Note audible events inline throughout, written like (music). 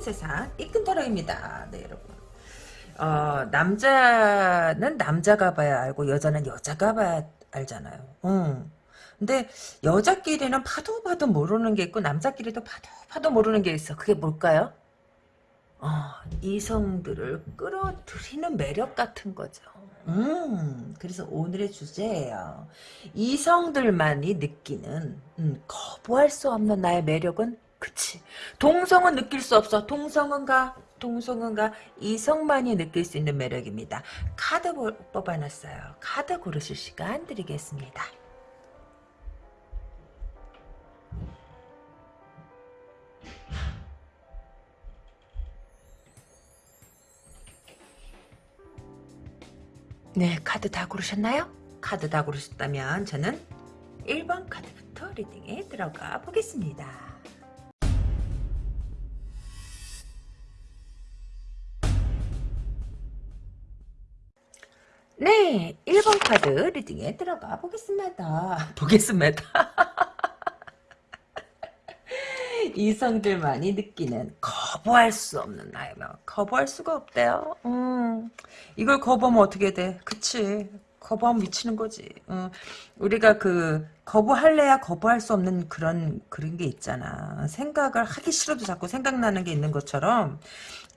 세상 이끈터럭입니다. 네 여러분. 어, 남자는 남자가 봐야 알고 여자는 여자가 봐야 알잖아요. 응. 근데 여자끼리는 봐도 봐도 모르는 게 있고 남자끼리도 봐도 봐도 모르는 게 있어. 그게 뭘까요? 어, 이성들을 끌어들이는 매력 같은 거죠. 음, 그래서 오늘의 주제예요. 이성들만이 느끼는 음, 거부할 수 없는 나의 매력은 그치. 동성은 느낄 수 없어. 동성은 가? 동성은 가? 이성만이 느낄 수 있는 매력입니다. 카드 뽑아놨어요. 카드 고르실 시간 드리겠습니다. 네, 카드 다 고르셨나요? 카드 다 고르셨다면 저는 1번 카드부터 리딩에 들어가 보겠습니다. 네, 1번 카드 리딩에 들어가 보겠습니다. (laughs) 보겠습니다. (laughs) 이성들만이 느끼는 거부할 수 없는 나의 마음. 거부할 수가 없대요. 음, 이걸 거부하면 어떻게 돼? 그치. 거부하면 미치는 거지. 어, 우리가 그 거부할래야 거부할 수 없는 그런 그런 게 있잖아. 생각을 하기 싫어도 자꾸 생각나는 게 있는 것처럼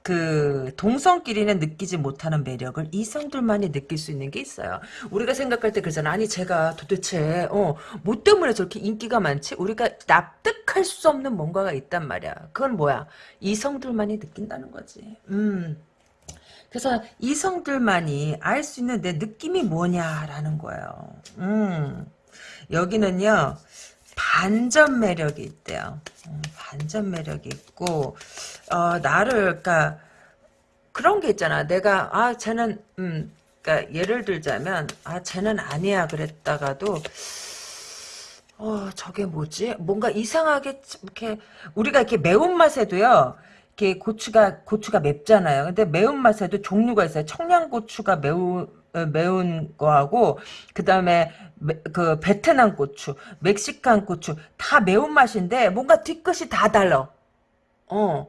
그 동성끼리는 느끼지 못하는 매력을 이성들만이 느낄 수 있는 게 있어요. 우리가 생각할 때 그러잖아. 아니 제가 도대체 어, 뭐 때문에 저렇게 인기가 많지? 우리가 납득할 수 없는 뭔가가 있단 말이야. 그건 뭐야? 이성들만이 느낀다는 거지. 음. 그래서 이성들만이 알 수 있는 내 느낌이 뭐냐라는 거예요. 음. 여기는요. 반전 매력이 있대요. 음, 반전 매력이 있고 어, 나를 그러니까 그런 게 있잖아. 내가 아 쟤는 음 그러니까 예를 들자면 아 쟤는 아니야 그랬다가도 어 저게 뭐지? 뭔가 이상하게 이렇게 우리가 이렇게 매운맛에도요. 이렇게 고추가 고추가 맵잖아요. 근데 매운맛에도 종류가 있어요. 청양고추가 매우 어, 매운 거하고 그 다음에 그 베트남 고추, 멕시칸 고추 다 매운맛인데 뭔가 뒤끝이 다 달라. 어.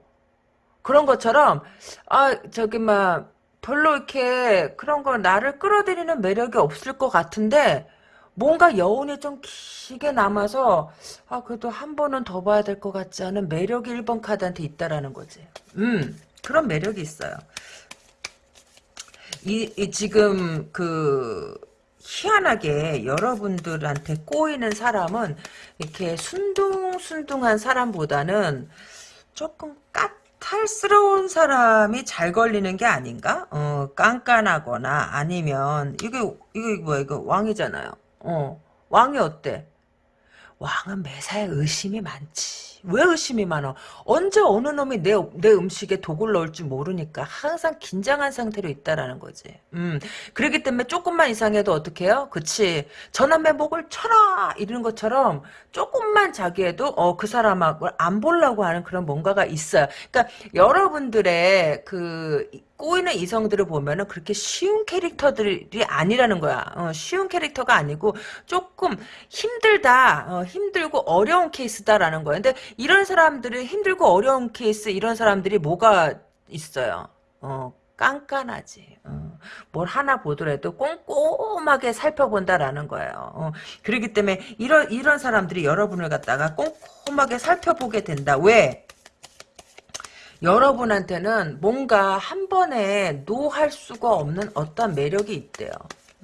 그런 것처럼 아 저기 막 별로 이렇게 그런 거 나를 끌어들이는 매력이 없을 것 같은데 뭔가 여운이 좀 길게 남아서 아 그래도 한 번은 더 봐야 될 것 같지 않은 매력이 1번 카드한테 있다라는 거지. 음 그런 매력이 있어요. 이, 이 지금 그 희한하게 여러분들한테 꼬이는 사람은 이렇게 순둥순둥한 사람보다는 조금 까탈스러운 사람이 잘 걸리는 게 아닌가? 어, 깐깐하거나 아니면 이게 이거 뭐야 이거 왕이잖아요. 어, 왕이 어때? 왕은 매사에 의심이 많지. 왜 의심이 많아? 언제 어느 놈이 내, 내 음식에 독을 넣을 줄 모르니까 항상 긴장한 상태로 있다라는 거지. 음. 그렇기 때문에 조금만 이상해도 어떻게 해요? 그치. 저남매 목을 쳐라! 이러는 것처럼 조금만 자기에도, 어, 그 사람하고 안 보려고 하는 그런 뭔가가 있어요. 그러니까 여러분들의 그, 꼬이는 이성들을 보면은 그렇게 쉬운 캐릭터들이 아니라는 거야. 어, 쉬운 캐릭터가 아니고 조금 힘들다, 어, 힘들고 어려운 케이스다라는 거야. 근데 이런 사람들이 힘들고 어려운 케이스 이런 사람들이 뭐가 있어요? 어, 깐깐하지. 어, 뭘 하나 보더라도 꼼꼼하게 살펴본다라는 거예요. 어, 그렇기 때문에 이런 이런 사람들이 여러분을 갖다가 꼼꼼하게 살펴보게 된다. 왜? 여러분한테는 뭔가 한 번에 노할 수가 없는 어떤 매력이 있대요.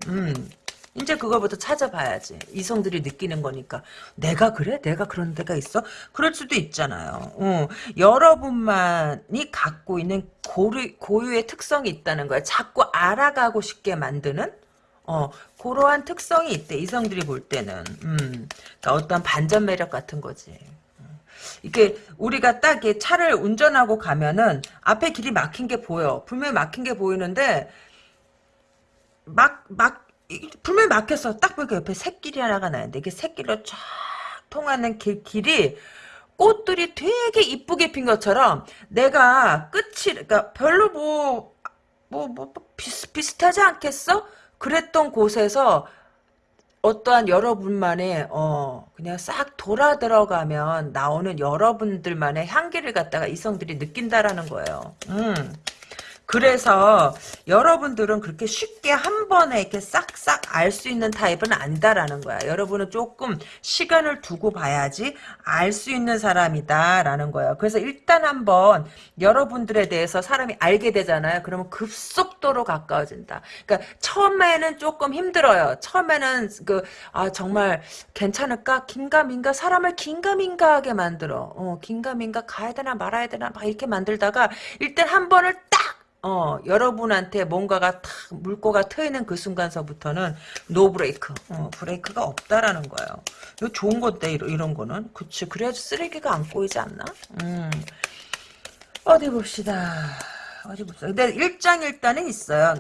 음. 이제 그거부터 찾아봐야지. 이성들이 느끼는 거니까. 내가 그래? 내가 그런 데가 있어? 그럴 수도 있잖아요. 어. 여러분만이 갖고 있는 고유, 고유의 특성이 있다는 거야. 자꾸 알아가고 싶게 만드는? 어, 그러한 특성이 있대. 이성들이 볼 때는. 음. 그러니까 어떤 반전 매력 같은 거지. 이게 우리가 딱 차를 운전하고 가면은 앞에 길이 막힌 게 보여. 분명히 막힌 게 보이는데 막 막 분명히 막혔어. 딱 보니까 옆에 새길이 하나가 나는데 이게 새길로 쫙 통하는 길, 길이 꽃들이 되게 이쁘게 핀 것처럼 내가 끝이 그러니까 별로 뭐 뭐 뭐, 뭐, 비슷, 비슷하지 않겠어? 그랬던 곳에서 어떠한 여러분만의 어 그냥 싹 돌아 들어가면 나오는 여러분들만의 향기를 갖다가 이성들이 느낀다라는 거예요. 음. 그래서 여러분들은 그렇게 쉽게 한 번에 이렇게 싹싹 알 수 있는 타입은 아니다라는 거야. 여러분은 조금 시간을 두고 봐야지 알 수 있는 사람이다라는 거예요. 그래서 일단 한번 여러분들에 대해서 사람이 알게 되잖아요. 그러면 급속도로 가까워진다. 그러니까 처음에는 조금 힘들어요. 처음에는 그 아 정말 괜찮을까? 긴가민가 사람을 긴가민가하게 만들어. 어, 긴가민가 가야 되나 말아야 되나 막 이렇게 만들다가 일단 한 번을 딱 어, 여러분한테 뭔가가 탁 물꼬가 트이는 그 순간서부터는 no brake. 어, 브레이크가 없다라는 거예요. 이거 좋은 건데, 이런, 이런 거는. 그치. 그래야지 쓰레기가 안 꼬이지 않나? 음. 어디 봅시다. 어디 봅시다. 근데 일장일단은 있어요.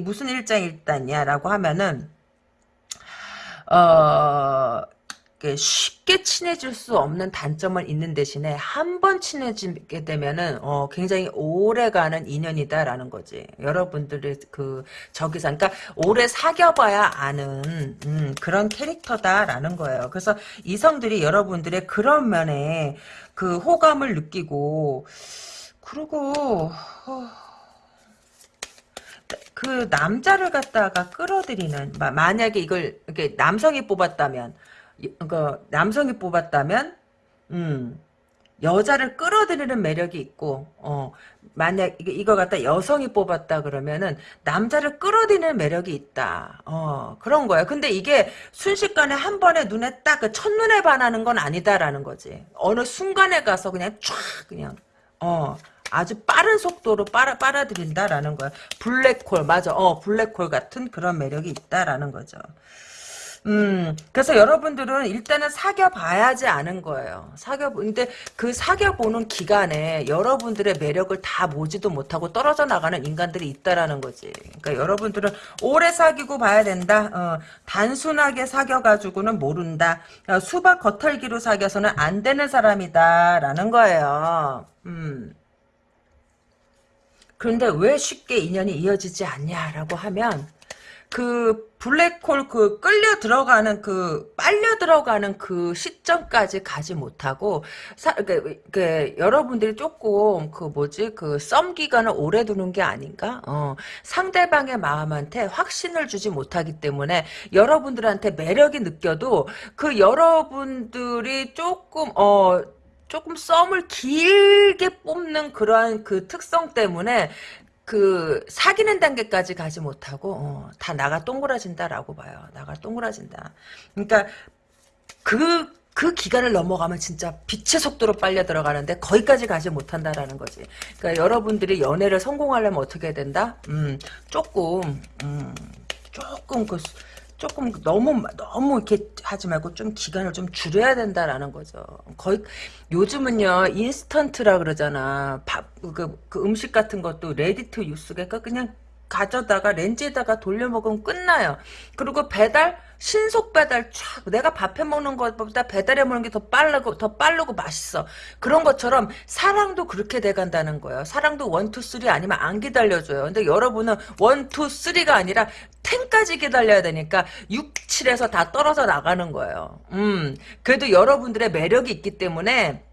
무슨 일장일단이야라고 하면은, 어, 쉽게 친해질 수 없는 단점은 있는 대신에 한 번 친해지게 되면은 어 굉장히 오래가는 인연이다라는 거지. 여러분들의 그 저기서 그러니까 오래 사귀어봐야 아는 음, 그런 캐릭터다라는 거예요. 그래서 이성들이 여러분들의 그런 면에 그 호감을 느끼고 그리고 어, 그 남자를 갖다가 끌어들이는 마- 만약에 이걸 이렇게 남성이 뽑았다면 그 남성이 뽑았다면 음 여자를 끌어들이는 매력이 있고 어 만약 이거 갖다 여성이 뽑았다 그러면은 남자를 끌어들이는 매력이 있다. 어 그런 거야 근데 이게 순식간에 한 번에 눈에 딱 그 첫눈에 반하는 건 아니다라는 거지. 어느 순간에 가서 그냥 쫙 그냥 어 아주 빠른 속도로 빨아 빨아들인다라는 거야. 블랙홀 맞아. 어 블랙홀 같은 그런 매력이 있다라는 거죠 음, 그래서 여러분들은 일단은 사귀어봐야지 아는 거예요. 사귀어, 근데 그 사귀어보는 기간에 여러분들의 매력을 다 보지도 못하고 떨어져 나가는 인간들이 있다라는 거지. 그러니까 여러분들은 오래 사귀고 봐야 된다. 어, 단순하게 사귀어가지고는 모른다. 어, 수박 겉털기로 사귀어서는 안 되는 사람이다 라는 거예요. 음. 그런데 왜 쉽게 인연이 이어지지 않냐라고 하면 그 블랙홀 그 끌려 들어가는 그 빨려 들어가는 그 시점까지 가지 못하고 사, 그, 그 여러분들이 조금 그 뭐지 그 썸 기간을 오래 두는 게 아닌가? 어, 상대방의 마음한테 확신을 주지 못하기 때문에 여러분들한테 매력이 느껴도 그 여러분들이 조금 어 조금 썸을 길게 뽑는 그러한 그 특성 때문에 그 사귀는 단계까지 가지 못하고 어, 다 나가 동그라진다라고 봐요. 나가 동그라진다. 그러니까 그, 그 기간을 넘어가면 진짜 빛의 속도로 빨려 들어가는데 거기까지 가지 못한다라는 거지. 그러니까 여러분들이 연애를 성공하려면 어떻게 된다? 음, 조금, 음, 조금 그 조금 너무 너무 이렇게 하지 말고 좀 기간을 좀 줄여야 된다라는 거죠. 거의 요즘은요 인스턴트라 그러잖아. 밥그 그 음식 같은 것도 ready to use가 그냥 가져다가 렌지에다가 돌려 먹으면 끝나요. 그리고 배달 신속 배달 촥 내가 밥해 먹는 것보다 배달해 먹는 게 더 빠르고 더 빠르고 맛있어. 그런 것처럼 사랑도 그렇게 돼 간다는 거예요. 사랑도 one, two, three 아니면 안 기다려줘요. 근데 여러분은 one, two, three가 아니라 ten까지 기다려야 되니까 6, 7에서 다 떨어져 나가는 거예요. 음. 그래도 여러분들의 매력이 있기 때문에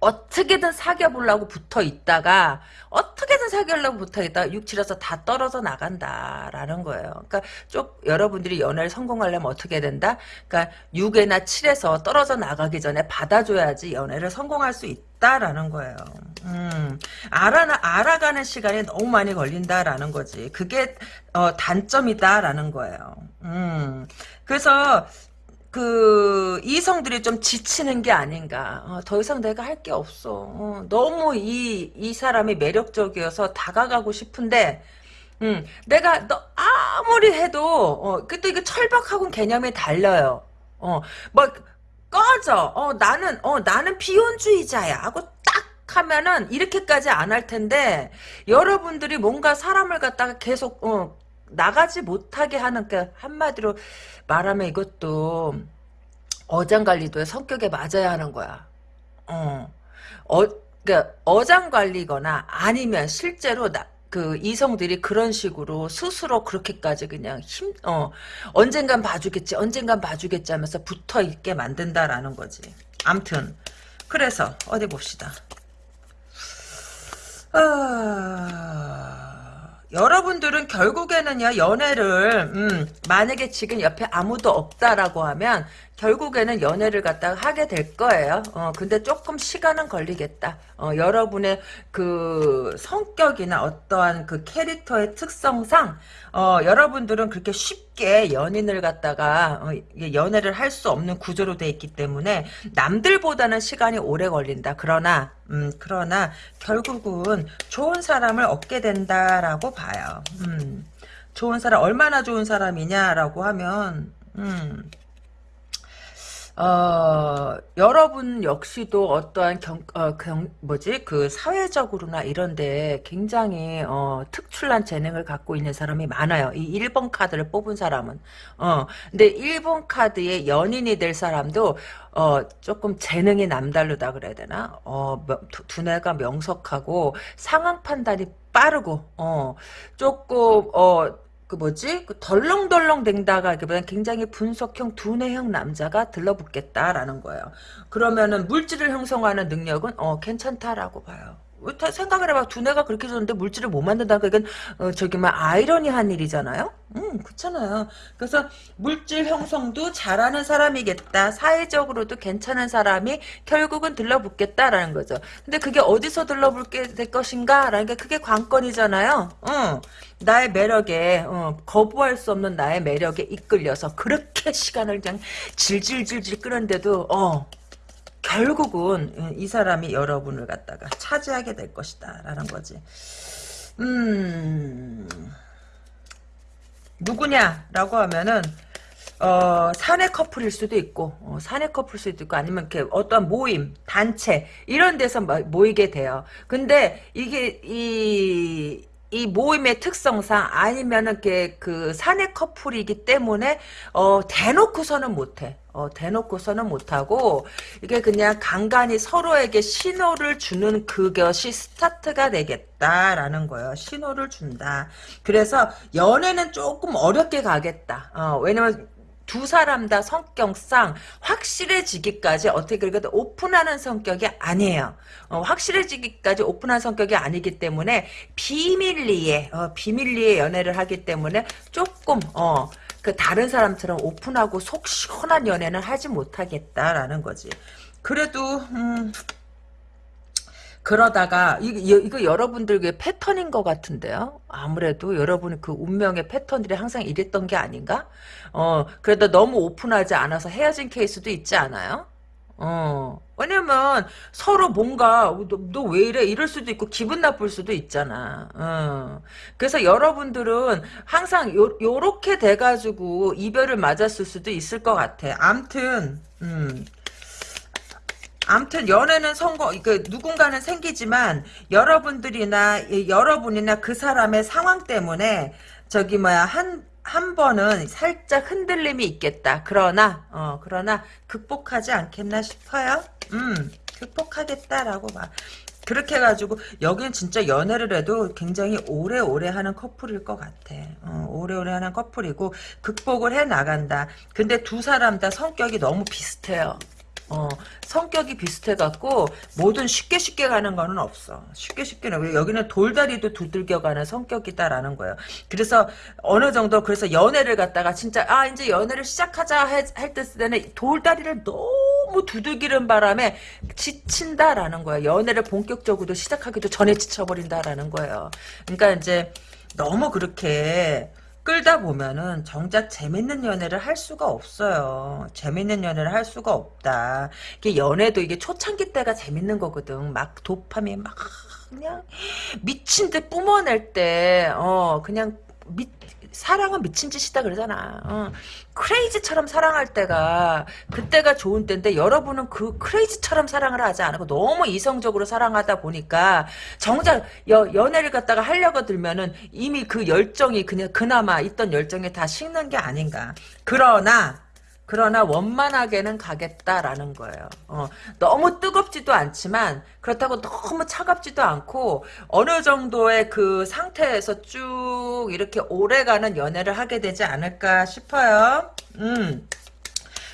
어떻게든 사귀어보려고 붙어 있다가 어떻게든 사귀려고 붙어 있다가 6, 7에서 다 떨어져 나간다라는 거예요. 그러니까 쭉 여러분들이 연애를 성공하려면 어떻게 된다? 그러니까 6에나 7에서 떨어져 나가기 전에 받아줘야지 연애를 성공할 수 있다라는 거예요. 음, 알아, 알아가는 시간이 너무 많이 걸린다라는 거지. 그게 어, 단점이다라는 거예요. 음, 그래서 그 이성들이 좀 지치는 게 아닌가. 어, 더 이상 내가 할 게 없어. 어, 너무 이, 이 사람이 매력적이어서 다가가고 싶은데 음, 내가 너 아무리 해도 어, 그또 이게 철벽하고는 개념이 달라요. 어, 뭐 꺼져. 어, 나는 어, 나는 비혼주의자야. 하고 딱 하면은 이렇게까지 안 할 텐데 여러분들이 뭔가 사람을 갖다가 계속 어, 나가지 못하게 하는 그 한마디로 말하면 이것도 어장관리도의 성격에 맞아야 하는 거야. 어, 어, 그러니까 어장관리거나 아니면 실제로 나, 그 이성들이 그런 식으로 스스로 그렇게까지 그냥 힘, 어, 언젠간 봐주겠지, 언젠간 봐주겠지 하면서 붙어 있게 만든다라는 거지. 암튼, 그래서, 어디 봅시다. 아, 여러분들은 결국에는요, 연애를, 음, 만약에 지금 옆에 아무도 없다라고 하면, 결국에는 연애를 갖다가 하게 될 거예요. 어, 근데 조금 시간은 걸리겠다. 어, 여러분의 그 성격이나 어떠한 그 캐릭터의 특성상, 어, 여러분들은 그렇게 쉽게 연인을 갖다가, 어, 연애를 할 수 없는 구조로 돼 있기 때문에, 남들보다는 시간이 오래 걸린다. 그러나, 음, 그러나, 결국은 좋은 사람을 얻게 된다라고 봐요. 음, 좋은 사람, 얼마나 좋은 사람이냐라고 하면, 음, 어, 여러분 역시도 어떠한 경, 어, 경, 뭐지, 그, 사회적으로나 이런데 굉장히, 어, 특출난 재능을 갖고 있는 사람이 많아요. 이 1번 카드를 뽑은 사람은. 어, 근데 1번 카드의 연인이 될 사람도, 어, 조금 재능이 남다르다 그래야 되나? 어, 명- 두- 두뇌가 명석하고 상황 판단이 빠르고, 어, 조금, 어, 그 뭐지? 그 덜렁덜렁 댕다가기보다는 굉장히 분석형 두뇌형 남자가 들러붙겠다라는 거예요. 그러면은 물질을 형성하는 능력은 어 괜찮다라고 봐요. 생각을 해봐. 두뇌가 그렇게 좋은데 물질을 못 만든다는 건 어, 저기 막 아이러니한 일이잖아요. 음 그렇잖아요. 그래서 물질 형성도 잘하는 사람이겠다. 사회적으로도 괜찮은 사람이 결국은 들러붙겠다라는 거죠. 근데 그게 어디서 들러붙게 될 것인가라는 게 그게 관건이잖아요. 어. 나의 매력에 어, 거부할 수 없는 나의 매력에 이끌려서 그렇게 시간을 그냥 질질질질 끄는데도 어 결국은 어, 이 사람이 여러분을 갖다가 차지하게 될 것이다 라는 거지 음 누구냐라고 하면은 어, 사내 커플일 수도 있고, 어, 사내 커플일 수도 있고, 아니면 이렇게 어떤 모임, 단체, 이런 데서 모- 모이게 돼요. 근데 이게, 이, 이 모임의 특성상 아니면은 그 사내 커플이기 때문에, 어, 대놓고서는 못해. 어, 대놓고서는 못하고, 이게 그냥 간간히 서로에게 신호를 주는 그것이 스타트가 되겠다라는 거예요. 신호를 준다. 그래서 연애는 조금 어렵게 가겠다. 어, 왜냐면 두 사람 다 성격상 확실해지기까지 어떻게 그래도 오픈하는 성격이 아니에요. 어, 확실해지기까지 오픈한 성격이 아니기 때문에 비밀리에 어, 비밀리에 연애를 하기 때문에 조금 어, 그 다른 사람처럼 오픈하고 속 시원한 연애는 하지 못하겠다라는 거지. 그래도 음, 그러다가 이거, 이거 여러분들의 패턴인 것 같은데요. 아무래도 여러분의 그 운명의 패턴들이 항상 이랬던 게 아닌가? 어 그래도 너무 오픈하지 않아서 헤어진 케이스도 있지 않아요? 어 왜냐면 서로 뭔가 너 왜 이래 이럴 수도 있고 기분 나쁠 수도 있잖아. 어. 그래서 여러분들은 항상 요 요렇게 돼가지고 이별을 맞았을 수도 있을 것 같아. 암튼 음. 암튼 연애는 성공, 그 누군가는 생기지만 여러분들이나 이 여러분이나 그 사람의 상황 때문에 저기 뭐야 한 한 번은 살짝 흔들림이 있겠다. 그러나 어 그러나 극복하지 않겠나 싶어요. 음 극복하겠다라고 봐. 그렇게 해가지고 여기는 진짜 연애를 해도 굉장히 오래오래 하는 커플일 것 같아. 어, 오래오래 하는 커플이고 극복을 해 나간다. 근데 두 사람 다 성격이 너무 비슷해요. 어, 성격이 비슷해갖고, 뭐든 쉽게 쉽게 가는 거는 없어. 쉽게 쉽게, 왜 여기는 돌다리도 두들겨 가는 성격이다라는 거예요. 그래서, 어느 정도, 그래서 연애를 갖다가 진짜, 아, 이제 연애를 시작하자 할 때는 돌다리를 너무 두들기는 바람에 지친다라는 거예요. 연애를 본격적으로 시작하기도 전에 지쳐버린다라는 거예요. 그러니까 이제, 너무 그렇게, 끌다 보면은 정작 재밌는 연애를 할 수가 없어요. 재밌는 연애를 할 수가 없다. 이게 연애도 이게 초창기 때가 재밌는 거거든. 막 도파민 막 그냥 미친 듯 뿜어낼 때, 어, 그냥 미, 사랑은 미친 짓이다 그러잖아. 어. 크레이지처럼 사랑할 때가 그때가 좋은 때인데 여러분은 그 크레이지처럼 사랑을 하지 않고 너무 이성적으로 사랑하다 보니까 정작 여, 연애를 갖다가 하려고 들면은 이미 그 열정이 그냥 그나마 있던 열정이 다 식는 게 아닌가. 그러나 그러나 원만하게는 가겠다라는 거예요. 어, 너무 뜨겁지도 않지만 그렇다고 너무 차갑지도 않고 어느 정도의 그 상태에서 쭉 이렇게 오래가는 연애를 하게 되지 않을까 싶어요. 음.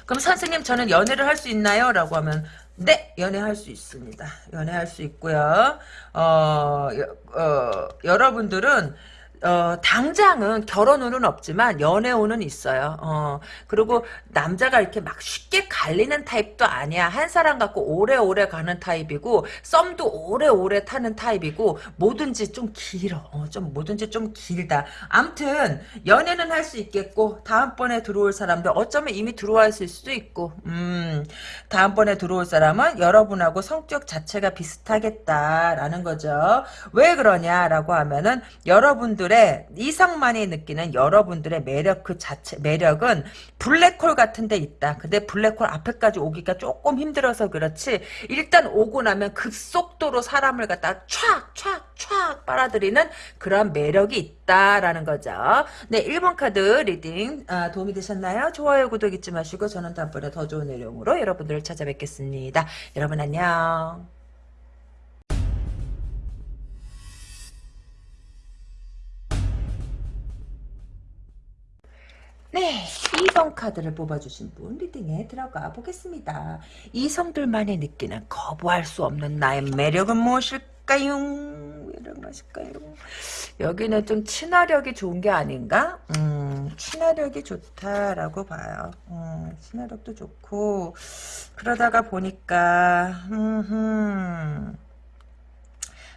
그럼 선생님 저는 연애를 할 수 있나요? 라고 하면 네, 연애할 수 있습니다. 연애할 수 있고요. 어, 어, 여러분들은 어, 당장은 결혼 운은 없지만 연애 운은 있어요. 어, 그리고 남자가 이렇게 막 쉽게 갈리는 타입도 아니야. 한 사람 갖고 오래오래 가는 타입이고, 썸도 오래오래 타는 타입이고, 뭐든지 좀 길어. 어, 좀, 뭐든지 좀 길다. 암튼, 연애는 할 수 있겠고, 다음번에 들어올 사람도 어쩌면 이미 들어와 있을 수도 있고, 음, 다음번에 들어올 사람은 여러분하고 성격 자체가 비슷하겠다라는 거죠. 왜 그러냐라고 하면은, 여러분들 여러분들의 이성만이 느끼는 여러분들의 매력 그 자체 매력은 블랙홀 같은 데 있다. 근데 블랙홀 앞에까지 오기가 조금 힘들어서 그렇지 일단 오고 나면 급속도로 사람을 갖다 촥촥촥 빨아들이는 그런 매력이 있다라는 거죠. 네, 1번 카드 reading 아, 도움이 되셨나요? 좋아요, 구독 잊지 마시고 저는 다음번에 더 좋은 내용으로 여러분들을 찾아뵙겠습니다. 여러분 안녕. 네, 2번 카드를 뽑아주신 분 reading에 들어가 보겠습니다. 이성들만이 느끼는 거부할 수 없는 나의 매력은 무엇일까요? 매력 무엇일까요? 여기는 좀 친화력이 좋은 게 아닌가? 음, 친화력이 좋다라고 봐요. 음, 친화력도 좋고 그러다가 보니까 음,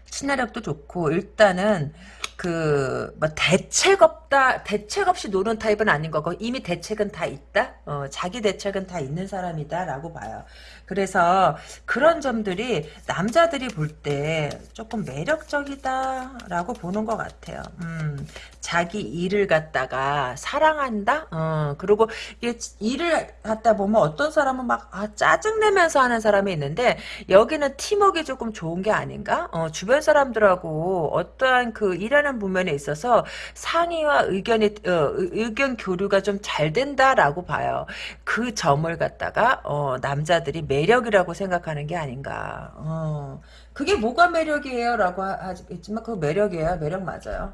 친화력도 좋고 일단은 그, 뭐, 대책 없다, 대책 없이 노는 타입은 아닌 거고, 이미 대책은 다 있다? 어, 자기 대책은 다 있는 사람이다, 라고 봐요. 그래서 그런 점들이 남자들이 볼 때 조금 매력적이다 라고 보는 것 같아요. 음, 자기 일을 갖다가 사랑한다. 어, 그리고 이게 일을 갖다 보면 어떤 사람은 막 아, 짜증 내면서 하는 사람이 있는데 여기는 팀워크 조금 좋은 게 아닌가? 어, 주변 사람들하고 어떠한 그 일하는 부면에 있어서 상의와 의견이 어, 의견 교류가 좀 잘 된다라고 봐요. 그 점을 갖다가 어, 남자들이 매력이라고 생각하는 게 아닌가. 어. 그게 뭐가 매력이에요? 라고 하지만 그 매력이에요. 매력 맞아요.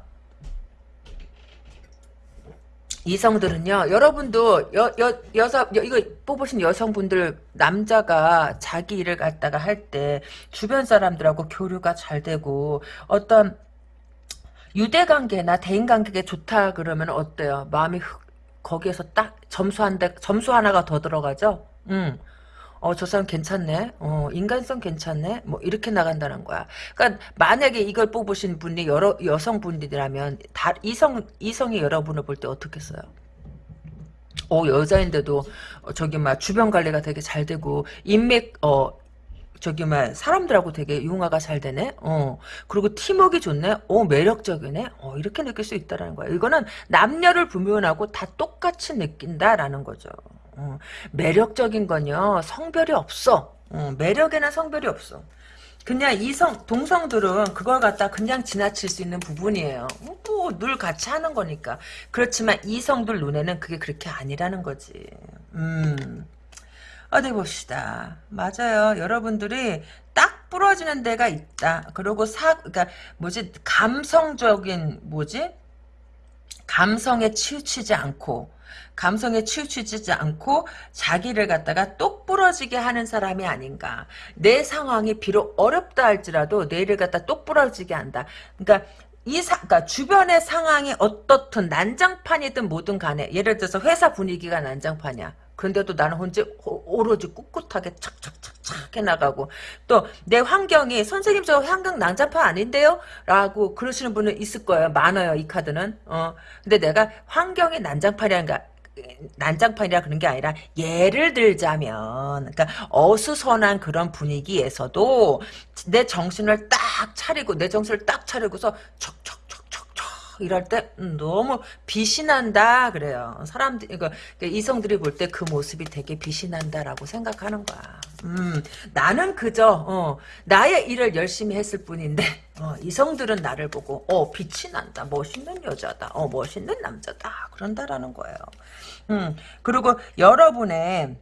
이성들은요, 여러분도, 여, 여, 여자, 여, 이거 뽑으신 여성분들, 남자가 자기 일을 갖다가 할 때, 주변 사람들하고 교류가 잘 되고, 어떤, 유대관계나 대인관계가 좋다 그러면 어때요? 마음이 흑, 거기에서 딱 점수 한 대, 점수 하나가 더 들어가죠? 음. 어, 저 사람 괜찮네. 어, 인간성 괜찮네. 뭐, 이렇게 나간다는 거야. 그러니까, 만약에 이걸 뽑으신 분이 여러, 여성분들이라면, 다, 이성, 이성이 여러분을 볼 때 어떻겠어요? 어, 여자인데도, 어, 저기, 막, 주변 관리가 되게 잘 되고, 인맥, 어, 저기, 막, 사람들하고 되게 융화가 잘 되네? 어, 그리고 팀워크 좋네? 어, 매력적이네? 어, 이렇게 느낄 수 있다라는 거야. 이거는 남녀를 불문하고 다 똑같이 느낀다라는 거죠. 어, 매력적인 건요 성별이 없어 어, 매력에는 성별이 없어 그냥 이성 동성들은 그걸 갖다 그냥 지나칠 수 있는 부분이에요 뭐늘 같이 하는 거니까 그렇지만 이성들 눈에는 그게 그렇게 아니라는 거지 음 어디 봅시다 맞아요 여러분들이 딱 부러지는 데가 있다 그리고 사 그러니까 뭐지 감성적인 뭐지 감성에 치우치지 않고 감성에 치우치지 않고 자기를 갖다가 똑 부러지게 하는 사람이 아닌가. 내 상황이 비록 어렵다 할지라도 내일을 갖다 똑 부러지게 한다. 그러니까 이 사, 그러니까 주변의 상황이 어떻든 난장판이든 뭐든 간에 예를 들어서 회사 분위기가 난장판이야. 그런데도 나는 혼자 오로지 꿋꿋하게 착착착착 해나가고 또 내 환경이 선생님 저 환경 난장판 아닌데요? 라고 그러시는 분은 있을 거예요. 많아요. 이 카드는. 어 근데 내가 환경이 난장판이란가 난장판이라 그런 게 아니라 예를 들자면 그러니까 어수선한 그런 분위기에서도 내 정신을 딱 차리고 내 정신을 딱 차리고서 척척척척척 이럴 때 음, 너무 빛이 난다 그래요. 사람들 이거 이성들이 볼 때 그 모습이 되게 빛이 난다라고 생각하는 거야. 음, 나는 그저 어, 나의 일을 열심히 했을 뿐인데 어, 이성들은 나를 보고 어 빛이 난다, 멋있는 여자다, 어 멋있는 남자다 그런다라는 거예요. 음, 그리고 여러분의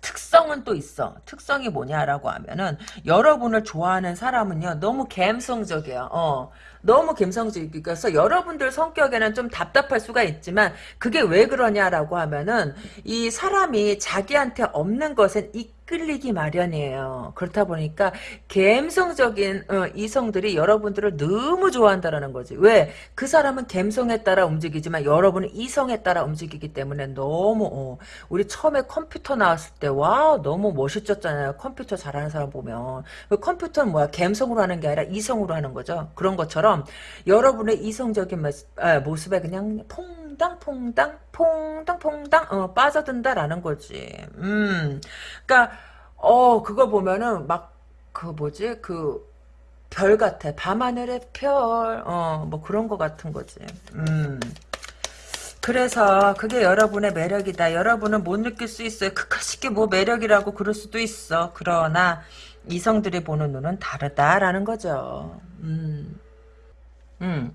특성은 또 있어. 특성이 뭐냐라고 하면은 여러분을 좋아하는 사람은요 너무 감성적이야. 어. 너무 감성적이어서 여러분들 성격에는 좀 답답할 수가 있지만 그게 왜 그러냐라고 하면은 이 사람이 자기한테 없는 것은 이 끌리기 마련이에요. 그렇다 보니까 감성적인 어, 이성들이 여러분들을 너무 좋아한다라는 거지. 왜? 그 사람은 감성에 따라 움직이지만 여러분은 이성에 따라 움직이기 때문에 너무 어, 우리 처음에 컴퓨터 나왔을 때와 너무 멋있었잖아요. 컴퓨터 잘하는 사람 보면 그 컴퓨터는 뭐야? 감성으로 하는 게 아니라 이성으로 하는 거죠. 그런 것처럼 여러분의 이성적인 아, 모습에 그냥 퐁 당 퐁당 퐁당 퐁당 어, 빠져든다라는 거지. 음, 그러니까 어 그거 보면은 막 그 뭐지 그 별 같아. 밤하늘의 별, 어, 뭐 그런 거 같은 거지. 음. 그래서 그게 여러분의 매력이다. 여러분은 못 느낄 수 있어요. 극하시게 뭐 매력이라고 그럴 수도 있어. 그러나 이성들이 보는 눈은 다르다라는 거죠. 음. 음.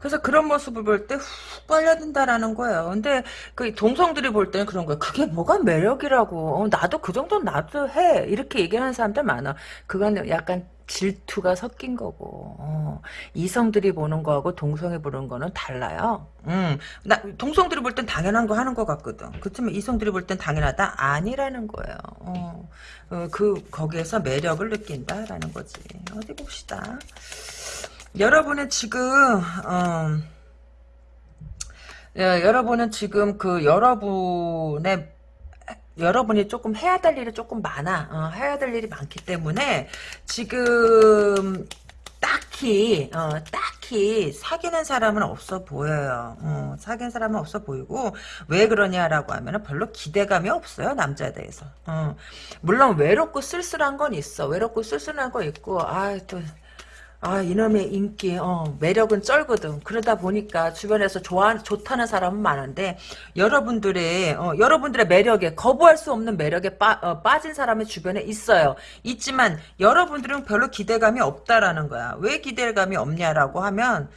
그래서 그런 모습을 볼 때 훅 빨려든다라는 거예요. 근데 그 동성들이 볼 때는 그런 거야. 그게 뭐가 매력이라고. 어, 나도 그 정도는 나도 해. 이렇게 얘기하는 사람들 많아. 그건 약간 질투가 섞인 거고 어, 이성들이 보는 거하고 동성이 보는 거는 달라요. 음, 나 동성들이 볼 땐 당연한 거 하는 것 같거든. 그렇지만 이성들이 볼 땐 당연하다 아니라는 거예요. 어, 어, 그 거기에서 매력을 느낀다라는 거지. 어디 봅시다. 여러분은 지금 어, 예, 여러분은 지금 그 여러분의 여러분이 조금 해야 될 일이 조금 많아. 어, 해야 될 일이 많기 때문에 지금 딱히 어, 딱히 사귀는 사람은 없어 보여요. 어, 사귀는 사람은 없어 보이고 왜 그러냐라고 하면 별로 기대감이 없어요 남자에 대해서. 어, 물론 외롭고 쓸쓸한 건 있어. 외롭고 쓸쓸한 거 있고 아또 아 이놈의 인기 어, 매력은 쩔거든 그러다 보니까 주변에서 좋아 좋다는 사람은 많은데 여러분들의 어, 여러분들의 매력에 거부할 수 없는 매력에 빠, 어, 빠진 사람이 주변에 있어요 있지만 여러분들은 별로 기대감이 없다라는 거야 왜 기대감이 없냐라고 하면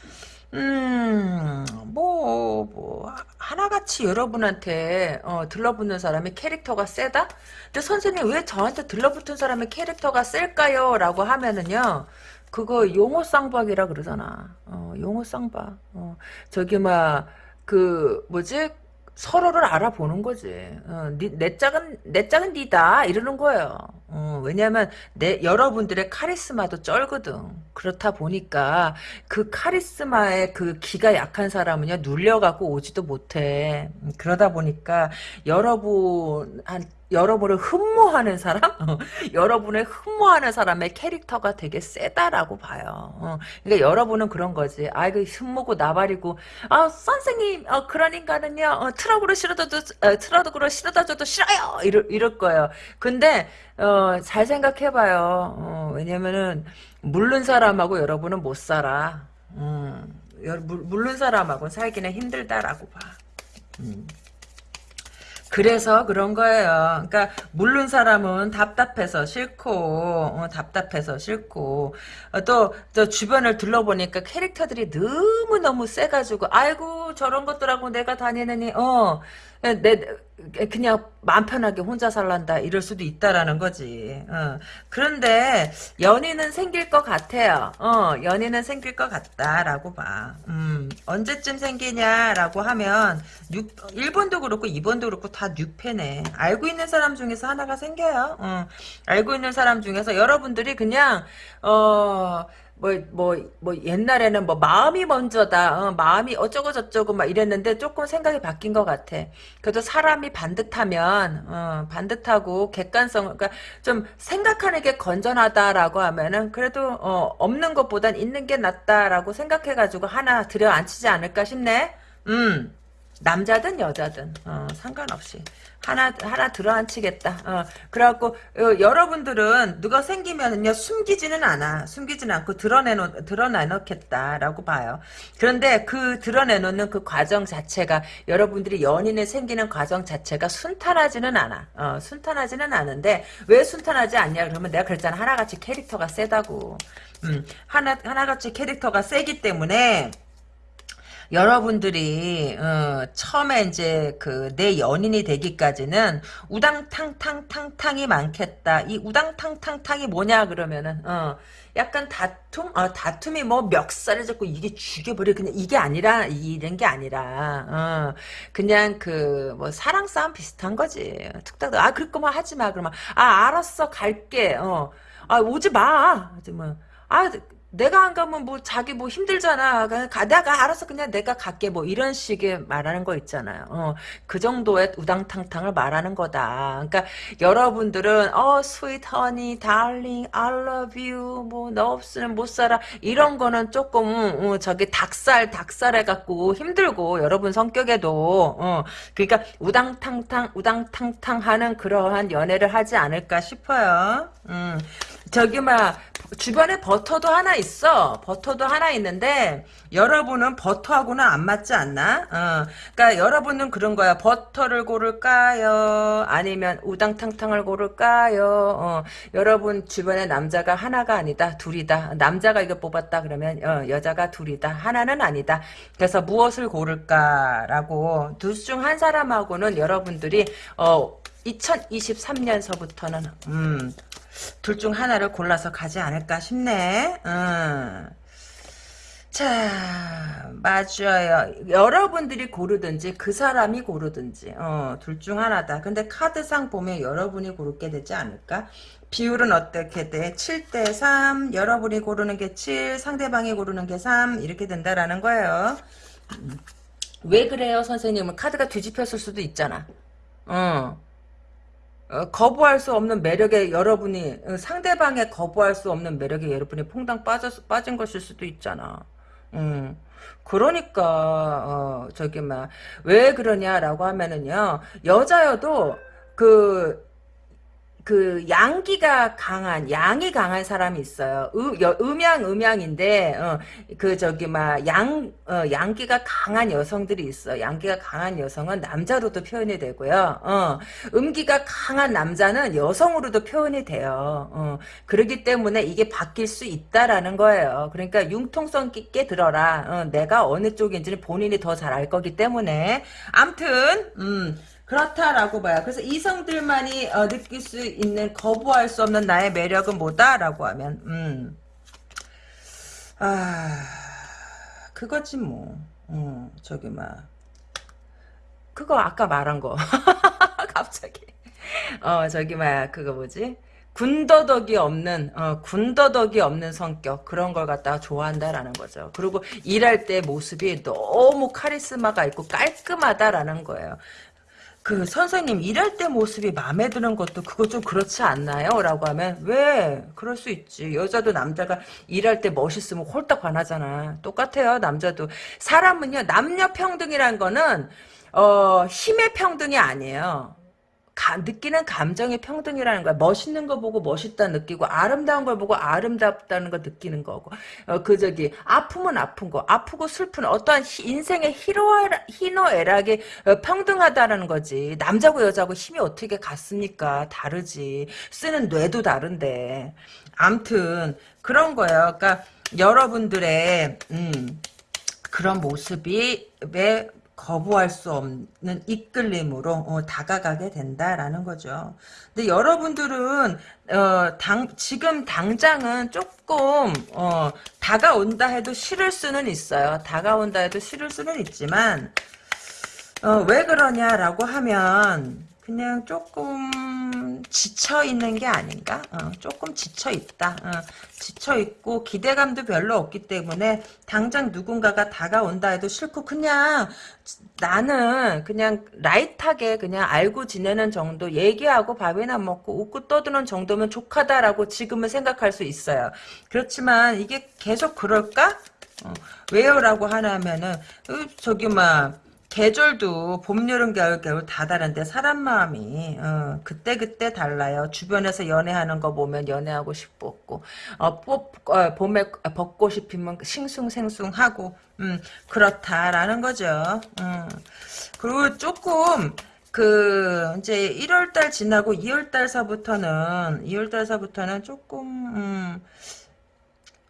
음, 뭐, 뭐, 하나같이 여러분한테, 어, 들러붙는 사람의 캐릭터가 세다? 근데 선생님, 왜 저한테 들러붙은 사람의 캐릭터가 셀까요? 라고 하면은요, 그거 용어 쌍박이라 그러잖아. 어, 용어 쌍박. 어, 저기 막 그 뭐지? 서로를 알아보는 거지. 어, 니, 내 짝은 내 짝은 니다 이러는 거예요. 어, 왜냐하면 내 여러분들의 카리스마도 쩔거든. 그렇다 보니까 그 카리스마의 그 기가 약한 사람은요 눌려갖고 오지도 못해. 음, 그러다 보니까 여러분 한 여러분을 흠모하는 사람, 어, (laughs) 여러분을 흠모하는 사람의 캐릭터가 되게 세다라고 봐요. 어, 그러니까 여러분은 그런 거지. 아, 이거 흠모고 나발이고, 아, 선생님, 어, 그런 인간은요, 어, 트럭으로 실어다도, 어, 트럭으로 실어다 줘도 싫어요! 이럴, 이럴 거예요. 근데, 어, 잘 생각해봐요. 어, 왜냐면은, 물른 사람하고 여러분은 못 살아. 음, 물른 사람하고는 살기는 힘들다라고 봐. 음. 그래서 그런 거예요. 그러니까 물른 사람은 답답해서 싫고 어, 답답해서 싫고 어, 또, 또 주변을 둘러보니까 캐릭터들이 너무 너무 세가지고 아이고 저런 것들하고 내가 다니느니 어 내, 그냥 마음 편하게 혼자 살란다 이럴 수도 있다라는 거지. 어. 그런데 연인은 생길 것 같아요. 어, 연인은 생길 것 같다라고 봐. 음, 언제쯤 생기냐라고 하면 6, 1번도 그렇고 2번도 그렇고 다 6패네. 알고 있는 사람 중에서 하나가 생겨요. 어, 알고 있는 사람 중에서 여러분들이 그냥 어 뭐, 뭐, 뭐, 옛날에는 뭐, 마음이 먼저다, 어, 마음이 어쩌고 저쩌고 막 이랬는데 조금 생각이 바뀐 것 같아. 그래도 사람이 반듯하면, 어, 반듯하고 객관성, 그러니까 좀 생각하는 게 건전하다라고 하면은 그래도, 어, 없는 것보단 있는 게 낫다라고 생각해가지고 하나 들여 앉히지 않을까 싶네? 음. 남자든 여자든 어, 상관없이 하나 하나 들어앉히겠다. 어, 그래갖고 어, 여러분들은 누가 생기면은요 숨기지는 않아. 숨기지는 않고 드러내놓 드러내놓겠다라고 봐요. 그런데 그 드러내놓는 그 과정 자체가 여러분들이 연인을 생기는 과정 자체가 순탄하지는 않아. 어, 순탄하지는 않은데 왜 순탄하지 않냐 그러면 내가 그랬잖아 하나같이 캐릭터가 세다고. 음, 하나 하나같이 캐릭터가 세기 때문에. 여러분들이 어, 처음에 이제 그 내 연인이 되기까지는 우당탕탕탕탕이 많겠다. 이 우당탕탕탕이 뭐냐 그러면은 어, 약간 다툼, 어, 다툼이 뭐 멱살을 잡고 이게 죽여버려 그냥 이게 아니라 이런 게 아니라 어, 그냥 그 뭐 사랑 싸움 비슷한 거지. 툭탁 아 그럴 거면 하지 마 그러면 아 알았어 갈게. 어, 아 오지 마. 뭐, 아 내가 안 가면 뭐 자기 뭐 힘들잖아. 가다가 알아서 그냥 내가 갈게 뭐 이런 식의 말하는 거 있잖아요. 어, 그 정도의 우당탕탕을 말하는 거다. 그러니까 여러분들은 어 허니 달링 I love you 뭐 너 없으면 못 살아 이런 거는 조금 어, 저기 닭살 닭살 해 갖고 힘들고 여러분 성격에도 어, 그러니까 우당탕탕 우당탕탕 하는 그러한 연애를 하지 않을까 싶어요. 음. 저기 막 주변에 버터도 하나 있어. 버터도 하나 있는데 여러분은 버터하고는 안 맞지 않나? 어. 그러니까 여러분은 그런 거야. 버터를 고를까요? 아니면 우당탕탕을 고를까요? 어. 여러분 주변에 남자가 하나가 아니다. 둘이다. 남자가 이거 뽑았다 그러면 어, 여자가 둘이다. 하나는 아니다. 그래서 무엇을 고를까라고 둘 중 한 사람하고는 여러분들이 어 2023년서부터는 음, 둘 중 하나를 골라서 가지 않을까 싶네. 음. 자, 맞아요. 여러분들이 고르든지 그 사람이 고르든지 어, 둘 중 하나다. 근데 카드상 보면 여러분이 고르게 되지 않을까? 비율은 어떻게 돼? 7대 3, 여러분이 고르는 게 7, 상대방이 고르는 게 3 이렇게 된다라는 거예요. 음. 왜 그래요, 선생님은? 카드가 뒤집혔을 수도 있잖아. 어. 어, 거부할 수 없는 매력에 여러분이 어, 상대방의 거부할 수 없는 매력에 여러분이 퐁당 빠져 빠진 것일 수도 있잖아. 음. 그러니까 어, 저기 막 왜 그러냐라고 하면은요 여자여도 그 그 양기가 강한 양이 강한 사람이 있어요. 음, 여, 음양 음양인데 어, 그 저기 막양 어, 양기가 강한 여성들이 있어. 양기가 강한 여성은 남자로도 표현이 되고요. 어, 음기가 강한 남자는 여성으로도 표현이 돼요. 어, 그렇기 때문에 이게 바뀔 수 있다라는 거예요. 그러니까 융통성 있게 들어라. 어, 내가 어느 쪽인지는 본인이 더 잘 알 거기 때문에 암튼 음. 그렇다라고 봐요. 그래서 이성들만이 어, 느낄 수 있는 거부할 수 없는 나의 매력은 뭐다라고 하면 음. 아 그거지 뭐. 어, 저기 막 그거 아까 말한 거 (laughs) 갑자기 어 저기 막 그거 뭐지 군더더기 없는 어, 군더더기 없는 성격 그런 걸 갖다가 좋아한다라는 거죠. 그리고 일할 때 모습이 너무 카리스마가 있고 깔끔하다라는 거예요. 그 선생님 일할 때 모습이 마음에 드는 것도 그거 좀 그렇지 않나요? 라고 하면 왜? 그럴 수 있지. 여자도 남자가 일할 때 멋있으면 홀딱 반하잖아. 똑같아요. 남자도. 사람은요. 남녀 평등이란 거는 어, 힘의 평등이 아니에요. 가, 느끼는 감정의 평등이라는 거야. 멋있는 거 보고 멋있다 느끼고 아름다운 걸 보고 아름답다는 거 느끼는 거고 어, 그 저기 아픔은 아픈 거 아프고 슬픈 어떠한 히, 인생의 희노애락이 어, 평등하다라는 거지. 남자고 여자고 힘이 어떻게 같습니까? 다르지. 쓰는 뇌도 다른데. 암튼 그런 거예요. 그러니까 여러분들의 음, 그런 모습이 왜 거부할 수 없는 이끌림으로 어, 다가가게 된다라는 거죠. 근데 여러분들은 어, 당, 지금 당장은 조금 어, 다가온다 해도 싫을 수는 있어요. 다가온다 해도 싫을 수는 있지만 어, 왜 그러냐라고 하면 그냥 조금 지쳐 있는 게 아닌가? 어, 조금 지쳐 있다. 어, 지쳐 있고 기대감도 별로 없기 때문에 당장 누군가가 다가온다 해도 싫고 그냥 나는 그냥 라이트하게 그냥 알고 지내는 정도 얘기하고 밥이나 먹고 웃고 떠드는 정도면 족하다라고 지금은 생각할 수 있어요. 그렇지만 이게 계속 그럴까? 어, 왜요? 라고 하냐면은 어, 저기 막 계절도 봄, 여름, 겨울, 겨울 다 다른데 사람 마음이 어, 그때 그때 달라요. 주변에서 연애하는 거 보면 연애하고 싶었고 어, 뽑, 어, 봄에 벚꽃이 피면 싱숭생숭하고 음, 그렇다라는 거죠. 음. 그리고 조금 그 이제 1월달 지나고 2월달서부터는 2월달서부터는 조금 음,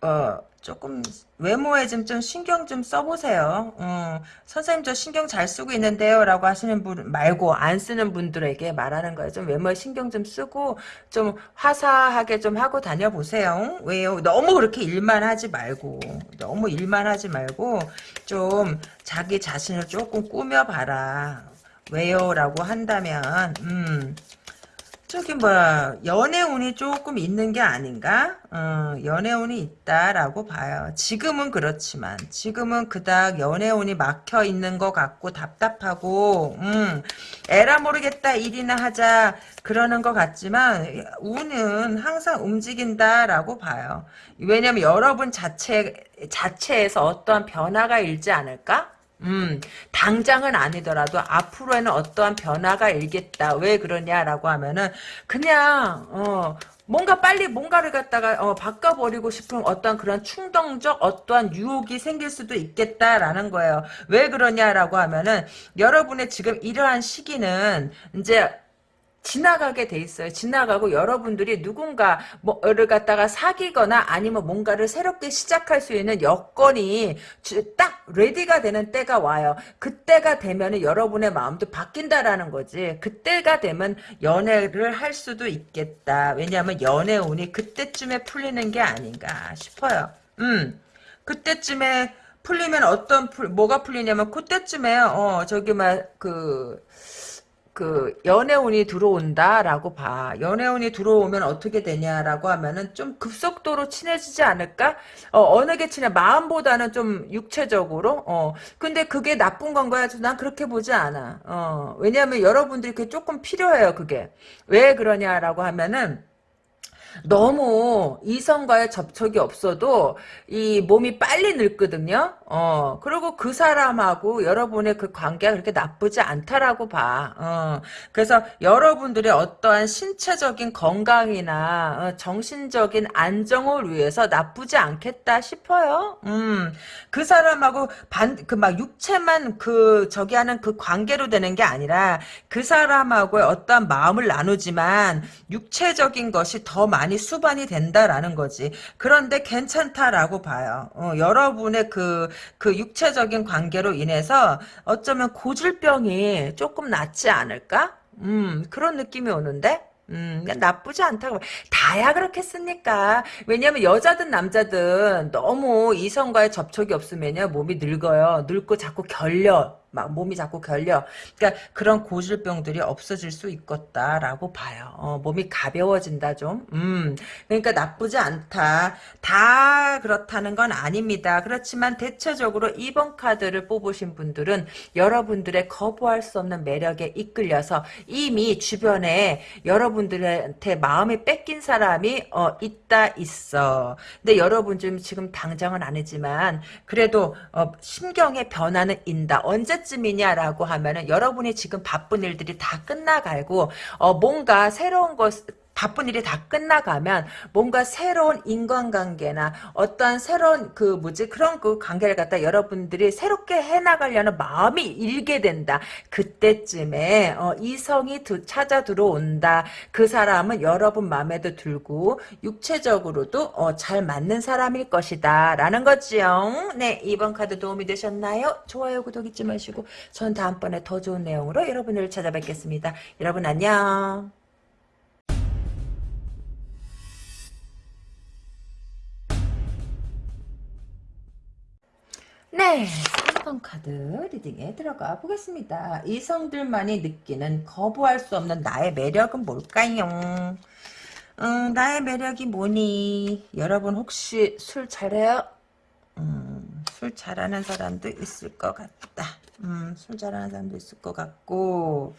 어 조금 외모에 좀, 좀 신경 좀 써보세요. 어, 선생님 저 신경 잘 쓰고 있는데요 라고 하시는 분 말고 안 쓰는 분들에게 말하는 거예요. 좀 외모에 신경 좀 쓰고 좀 화사하게 좀 하고 다녀보세요. 왜요? 너무 그렇게 일만 하지 말고 너무 일만 하지 말고 좀 자기 자신을 조금 꾸며봐라. 왜요? 라고 한다면 음 저기 뭐야 연애운이 조금 있는 게 아닌가? 어, 연애운이 있다라고 봐요. 지금은 그렇지만 지금은 그닥 연애운이 막혀 있는 것 같고 답답하고 음, 에라 모르겠다 일이나 하자 그러는 것 같지만 운은 항상 움직인다라고 봐요. 왜냐면 여러분 자체 자체에서 어떠한 변화가 일지 않을까? 음, 당장은 아니더라도 앞으로에는 어떠한 변화가 일겠다. 왜 그러냐라고 하면은 그냥 어 뭔가 빨리 뭔가를 갖다가 어, 바꿔버리고 싶은 어떤 그런 충동적 어떠한 유혹이 생길 수도 있겠다라는 거예요. 왜 그러냐라고 하면은 여러분의 지금 이러한 시기는 이제 지나가게 돼 있어요. 지나가고 여러분들이 누군가 뭐를 갖다가 사귀거나 아니면 뭔가를 새롭게 시작할 수 있는 여건이 딱 레디가 되는 때가 와요. 그때가 되면 여러분의 마음도 바뀐다라는 거지. 그때가 되면 연애를 할 수도 있겠다. 왜냐하면 연애 운이 그때쯤에 풀리는 게 아닌가 싶어요. 음, 그때쯤에 풀리면 어떤 풀, 뭐가 풀리냐면 그때쯤에 어 저기 막그 그 연애운이 들어온다라고 봐. 연애운이 들어오면 어떻게 되냐라고 하면은 좀 급속도로 친해지지 않을까? 어, 느 게 친해? 마음보다는 좀 육체적으로. 어. 근데 그게 나쁜 건가요? 난 그렇게 보지 않아. 어. 왜냐하면 여러분들이 그게 조금 필요해요. 그게 왜 그러냐라고 하면은. 너무 이성과의 접촉이 없어도 이 몸이 빨리 늙거든요. 어, 그리고 그 사람하고 여러분의 그 관계가 그렇게 나쁘지 않다라고 봐. 어, 그래서 여러분들의 어떠한 신체적인 건강이나 어, 정신적인 안정을 위해서 나쁘지 않겠다 싶어요. 음, 그 사람하고 반, 그 막 육체만 그 저기 하는 그 관계로 되는 게 아니라 그 사람하고의 어떠한 마음을 나누지만 육체적인 것이 더 많이 많이 수반이 된다라는 거지. 그런데 괜찮다라고 봐요. 어, 여러분의 그, 그 육체적인 관계로 인해서 어쩌면 고질병이 조금 낫지 않을까? 음, 그런 느낌이 오는데? 음, 나쁘지 않다고. 다야 그렇겠습니까? 왜냐면 여자든 남자든 너무 이성과의 접촉이 없으면요, 몸이 늙어요. 늙고 자꾸 결려. 막 몸이 자꾸 결려. 그러니까 그런 고질병들이 없어질 수 있겠다라고 봐요. 어, 몸이 가벼워진다 좀. 음, 그러니까 나쁘지 않다. 다 그렇다는 건 아닙니다. 그렇지만 대체적으로 2번 카드를 뽑으신 분들은 여러분들의 거부할 수 없는 매력에 이끌려서 이미 주변에 여러분들한테 마음이 뺏긴 사람이 어, 있다 있어. 근데 여러분 좀 지금 당장은 아니지만 그래도 어, 심경의 변화는 인다. 언제 언제쯤이냐라고 하면은 여러분이 지금 바쁜 일들이 다 끝나가고 어 뭔가 새로운 것 바쁜 일이 다 끝나가면 뭔가 새로운 인간관계나 어떠한 새로운 그 뭐지 그런 그 관계를 갖다 여러분들이 새롭게 해나가려는 마음이 일게 된다. 그때쯤에 어, 이성이 두, 찾아 들어온다. 그 사람은 여러분 마음에도 들고 육체적으로도 어, 잘 맞는 사람일 것이다. 라는 거지요. 네 이번 카드 도움이 되셨나요? 좋아요 구독 잊지 마시고 전 다음번에 더 좋은 내용으로 여러분을 찾아뵙겠습니다. 여러분 안녕. 네, 3번 카드 리딩에 들어가 보겠습니다. 이성들만이 느끼는 거부할 수 없는 나의 매력은 뭘까요? 음, 나의 매력이 뭐니? 여러분 혹시 술 잘해요? 음, 술 잘하는 사람도 있을 것 같다. 음, 술 잘하는 사람도 있을 것 같고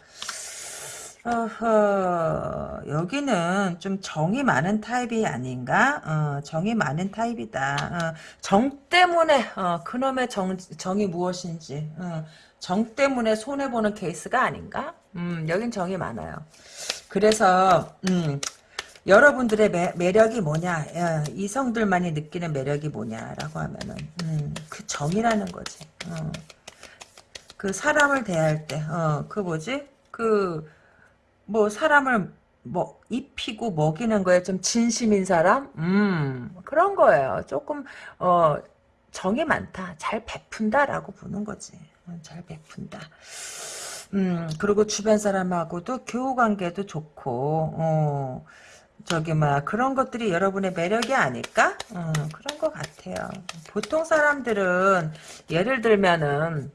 어허, 여기는 좀 정이 많은 타입이 아닌가? 어, 정이 많은 타입이다. 어, 정 때문에, 어, 그놈의 정, 정이 무엇인지, 어, 정 때문에 손해보는 케이스가 아닌가? 음, 여긴 정이 많아요. 그래서, 음, 여러분들의 매, 매력이 뭐냐, 야, 이성들만이 느끼는 매력이 뭐냐라고 하면은, 음, 그 정이라는 거지. 어. 그 사람을 대할 때, 어, 그 뭐지? 그, 뭐 사람을 뭐 입히고 먹이는 거에 좀 진심인 사람? 음 그런 거예요. 조금 어 정이 많다. 잘 베푼다라고 보는 거지. 음, 잘 베푼다. 음 그리고 주변 사람하고도 교우 관계도 좋고 어 저기 막 그런 것들이 여러분의 매력이 아닐까? 음, 그런 것 같아요. 보통 사람들은 예를 들면은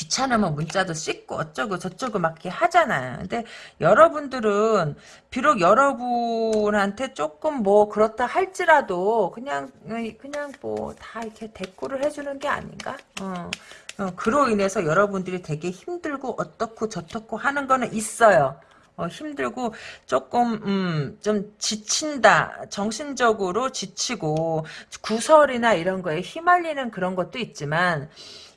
귀찮으면 문자도 씻고 어쩌고 저쩌고 막 이렇게 하잖아요. 근데 여러분들은 비록 여러분한테 조금 뭐 그렇다 할지라도 그냥 그냥 뭐 다 이렇게 대꾸를 해주는 게 아닌가? 어. 어, 그로 인해서 여러분들이 되게 힘들고 어떻고 저떻고 하는 거는 있어요. 어, 힘들고 조금 음, 좀 지친다 정신적으로 지치고 구설이나 이런 거에 휘말리는 그런 것도 있지만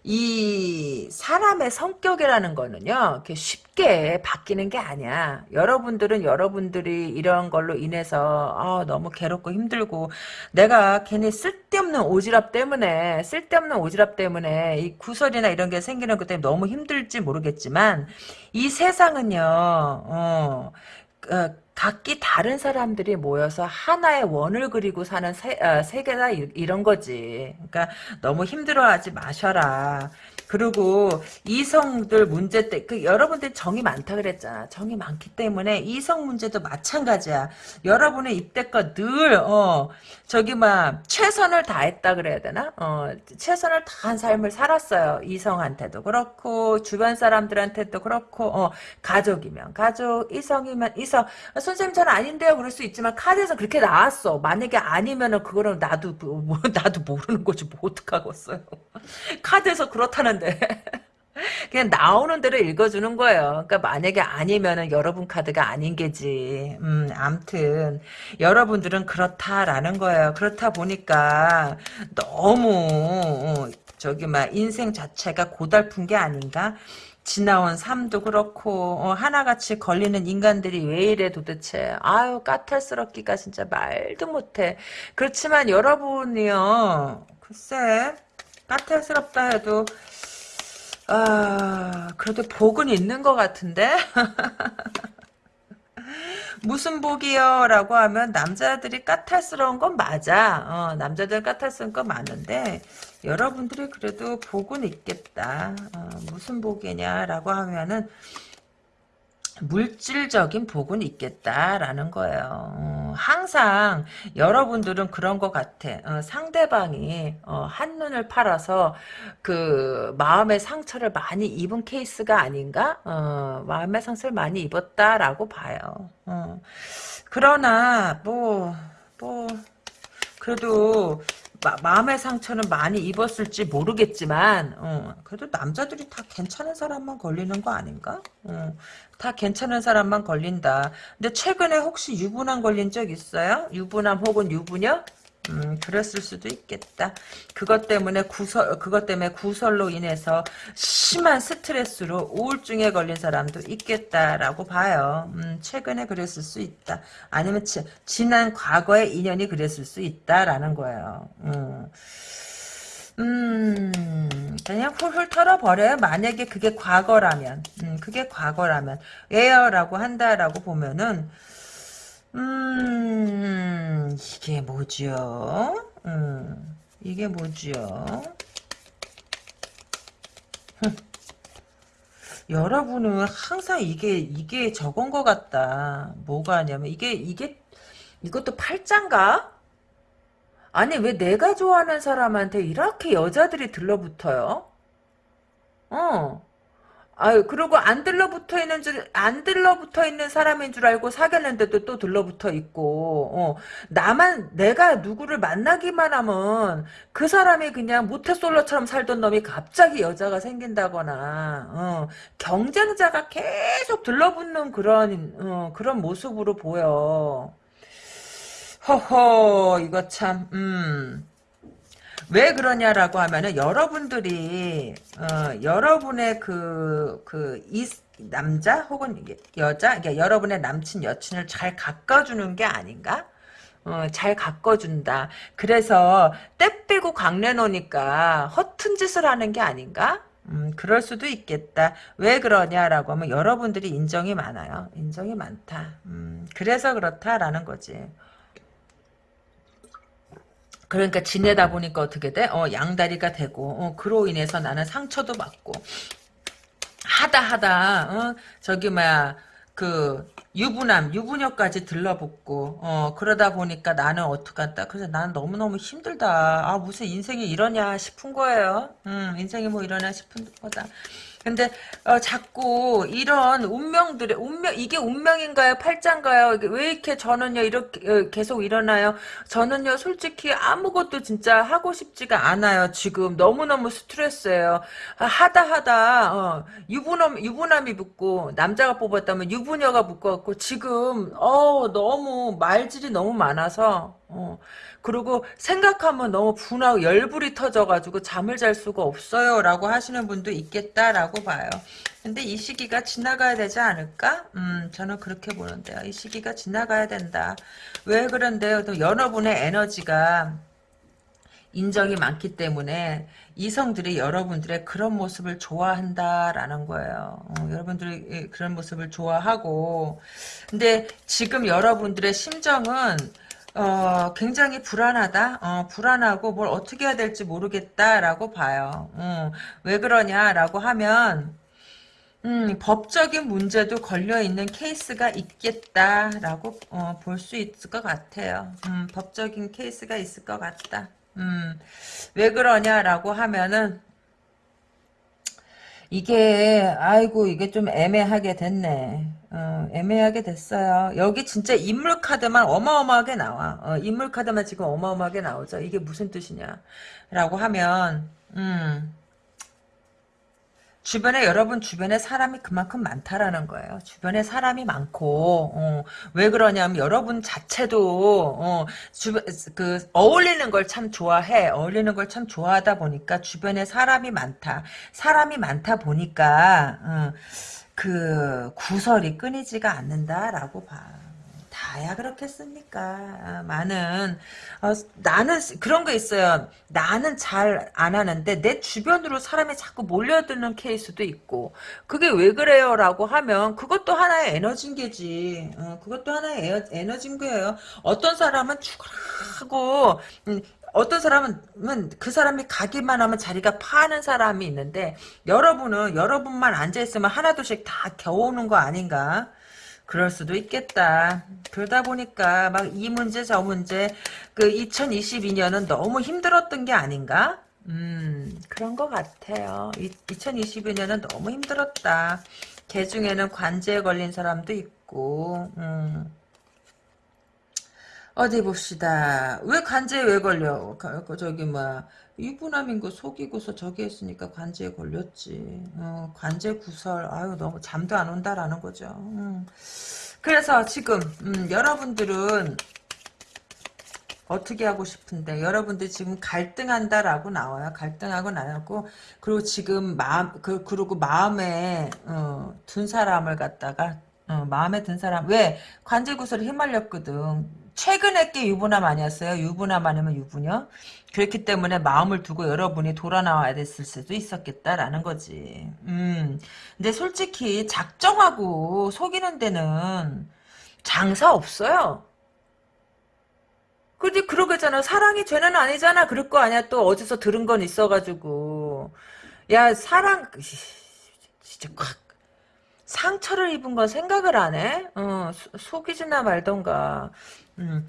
이 사람의 성격이라는 거는요, 이렇게 쉽게 바뀌는 게 아니야. 여러분들은 여러분들이 이런 걸로 인해서 아, 너무 괴롭고 힘들고 내가 괜히 쓸데없는 오지랖 때문에 쓸데없는 오지랖 때문에 이 구설이나 이런 게 생기는 것 때문에 너무 힘들지 모르겠지만 이 세상은요, 어, 어, 각기 다른 사람들이 모여서 하나의 원을 그리고 사는 세, 어, 세계다 이, 런 거지. 그러니까 너무 힘들어하지 마셔라. 그리고 이성들 문제 때, 그 여러분들 정이 많다 그랬잖아. 정이 많기 때문에 이성 문제도 마찬가지야. 여러분의 이때껏 늘, 어, 저기 막, 최선을 다했다 그래야 되나? 어, 최선을 다한 삶을 살았어요. 이성한테도 그렇고, 주변 사람들한테도 그렇고, 어, 가족이면 가족, 이성이면 이성. 선생님 전 아닌데요. 그럴 수 있지만, 카드에서 그렇게 나왔어. 만약에 아니면은 그거는 나도, 뭐, 나도 모르는 거지. 뭐, 어떡하겠어요. 카드에서 그렇다는 데. (laughs) 그냥 나오는 대로 읽어주는 거예요. 그러니까 만약에 아니면은 여러분 카드가 아닌 게지. 음, 암튼 여러분들은 그렇다라는 거예요. 그렇다 보니까 너무 어, 저기 막 인생 자체가 고달픈 게 아닌가? 지나온 삶도 그렇고 어, 하나같이 걸리는 인간들이 왜 이래 도대체 아유 까탈스럽기가 진짜 말도 못해 그렇지만 여러분이요 글쎄 까탈스럽다 해도 아 그래도 복은 있는 것 같은데 (laughs) 무슨 복이요? 라고 하면 남자들이 까탈스러운 건 맞아. 어, 남자들 까탈스러운 건 맞는데 여러분들이 그래도 복은 있겠다. 어, 무슨 복이냐 라고 하면은 물질적인 복은 있겠다라는 거예요. 어, 항상 여러분들은 그런 것 같아. 어, 상대방이 어, 한눈을 팔아서 그 마음의 상처를 많이 입은 케이스가 아닌가? 어, 마음의 상처를 많이 입었다라고 봐요. 어. 그러나 뭐 뭐, 그래도 마, 음의 상처는 많이 입었을지 모르겠지만 어, 그래도 남자들이 다 괜찮은 사람만 걸리는 거 아닌가? 어, 다 괜찮은 사람만 걸린다. 근데 최근에 혹시 유부남 걸린 적 있어요? 유부남 혹은 유부녀? 음, 그랬을 수도 있겠다. 그것 때문에 구설, 그것 때문에 구설로 인해서 심한 스트레스로 우울증에 걸린 사람도 있겠다라고 봐요. 음, 최근에 그랬을 수 있다. 아니면 지, 지난 과거의 인연이 그랬을 수 있다라는 거예요. 음. 음, 그냥 훌훌 털어버려요. 만약에 그게 과거라면, 음, 그게 과거라면, 예요라고 한다라고 보면은, 음, 이게 뭐죠? 음, 이게 뭐죠? 여러분은 항상 이게, 이게 저건 것 같다. 뭐가 하냐면, 이게, 이게, 이것도 팔짱가? 아니, 왜 내가 좋아하는 사람한테 이렇게 여자들이 들러붙어요? 어. 아유, 그리고 안 들러붙어 있는 줄, 안 들러붙어 있는 사람인 줄 알고 사귀었는데도 또 들러붙어 있고, 어, 나만, 내가 누구를 만나기만 하면 그 사람이 그냥 모태솔로처럼 살던 놈이 갑자기 여자가 생긴다거나, 어, 경쟁자가 계속 들러붙는 그런, 어, 그런 모습으로 보여. 허허, 이거 참, 음. 왜 그러냐라고 하면은 여러분들이 어, 여러분의 그그이 남자 혹은 여자 그러니까 여러분의 남친 여친을 잘 가꿔주는 게 아닌가? 어, 잘 가꿔준다. 그래서 때 빼고 광내 놓으니까 허튼 짓을 하는 게 아닌가? 음, 그럴 수도 있겠다. 왜 그러냐라고 하면 여러분들이 인정이 많아요. 인정이 많다. 음, 그래서 그렇다라는 거지. 그러니까 지내다 보니까 어떻게 돼? 어, 양다리가 되고, 어, 그로 인해서 나는 상처도 받고, 하다 하다, 어, 저기, 뭐야, 그, 유부남, 유부녀까지 들러붙고, 어, 그러다 보니까 나는 어떡한다. 그래서 나는 너무너무 힘들다. 아, 무슨 인생이 이러냐 싶은 거예요. 음, 인생이 뭐 이러냐 싶은 거다. 근데 어, 자꾸 이런 운명들의 운명 이게 운명인가요? 팔짱가요? 왜 이렇게 저는요 이렇게 어, 계속 일어나요? 저는요 솔직히 아무것도 진짜 하고 싶지가 않아요 지금. 너무너무 스트레스예요. 아, 하다 하다 어, 유부남 유부남이 붙고 남자가 뽑았다면 유부녀가 붙고 지금 어 너무 말질이 너무 많아서 어, 그리고 생각하면 너무 분하고 열불이 터져가지고 잠을 잘 수가 없어요 라고 하시는 분도 있겠다라고 봐요. 근데 이 시기가 지나가야 되지 않을까? 음, 저는 그렇게 보는데요. 이 시기가 지나가야 된다. 왜 그런데요? 또 여러분의 에너지가 인정이 많기 때문에 이성들이 여러분들의 그런 모습을 좋아한다라는 거예요. 어, 여러분들이 그런 모습을 좋아하고 근데 지금 여러분들의 심정은 어, 굉장히 불안하다. 어, 불안하고 뭘 어떻게 해야 될지 모르겠다라고 봐요. 음, 왜 그러냐라고 하면 음, 법적인 문제도 걸려있는 케이스가 있겠다라고 어, 볼 수 있을 것 같아요. 음, 법적인 케이스가 있을 것 같다. 음, 왜 그러냐라고 하면은 이게 아이고 이게 좀 애매하게 됐네. 어, 애매하게 됐어요. 여기 진짜 인물 카드만 어마어마하게 나와. 어, 인물 카드만 지금 어마어마하게 나오죠. 이게 무슨 뜻이냐? 라고 하면 음. 주변에 여러분 주변에 사람이 그만큼 많다라는 거예요. 주변에 사람이 많고 어, 왜 그러냐면 여러분 자체도 어, 주변 그 어울리는 걸 참 좋아해. 어울리는 걸 참 좋아하다 보니까 주변에 사람이 많다. 사람이 많다 보니까 어, 그 구설이 끊이지가 않는다라고 봐. 다야 그렇겠습니까? 아, 많은 어, 나는 그런 거 있어요. 나는 잘 안 하는데 내 주변으로 사람이 자꾸 몰려드는 케이스도 있고 그게 왜 그래요 라고 하면 그것도 하나의 에너지인 게지. 어, 그것도 하나의 에너지인 거예요. 어떤 사람은 죽으라고 음, 어떤 사람은 그 사람이 가기만 하면 자리가 파는 사람이 있는데 여러분은 여러분만 앉아있으면 하나둘씩 다 겨우는 거 아닌가? 그럴 수도 있겠다. 그러다 보니까 막 이 문제 저 문제 그 2022년은 너무 힘들었던 게 아닌가? 음 그런 것 같아요. 2022년은 너무 힘들었다. 개 중에는 관제에 걸린 사람도 있고 음. 어디 봅시다. 왜 관제에 왜 걸려? 저기 뭐 유부남인 거 속이고서 저기 했으니까 관제에 걸렸지. 어, 관제 구설. 아유 너무 잠도 안 온다라는 거죠. 음. 그래서 지금 음, 여러분들은 어떻게 하고 싶은데 여러분들 지금 갈등한다라고 나와요. 갈등하고 나왔고 그리고 지금 마음 그 그리고 마음에 어, 둔 사람을 갖다가 어, 마음에 든 사람 왜 관제 구설에 휘말렸거든. 최근에 게 유부남 아니었어요? 유부남 아니면 유부녀? 그렇기 때문에 마음을 두고 여러분이 돌아 나와야 됐을 수도 있었겠다라는 거지. 음. 근데 솔직히 작정하고 속이는 데는 장사 없어요. 근데 그러겠잖아. 사랑이 죄는 아니잖아. 그럴 거 아니야. 또 어디서 들은 건 있어가지고. 야, 사랑, 진짜 콱. 상처를 입은 건 생각을 안 해? 어, 속이지나 말던가. 음.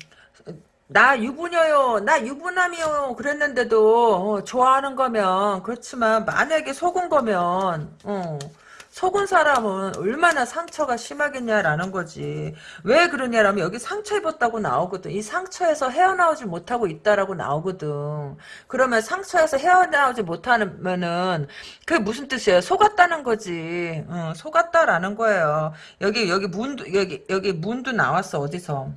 나 유부녀요, 나 유부남이요, 그랬는데도, 어, 좋아하는 거면, 그렇지만, 만약에 속은 거면, 어, 속은 사람은 얼마나 상처가 심하겠냐라는 거지. 왜 그러냐라면 여기 상처 입었다고 나오거든. 이 상처에서 헤어나오지 못하고 있다라고 나오거든. 그러면 상처에서 헤어나오지 못하면은 그게 무슨 뜻이에요? 속았다는 거지. 어, 속았다라는 거예요. 여기 여기 문도 여기 여기 문도 나왔어 어디서?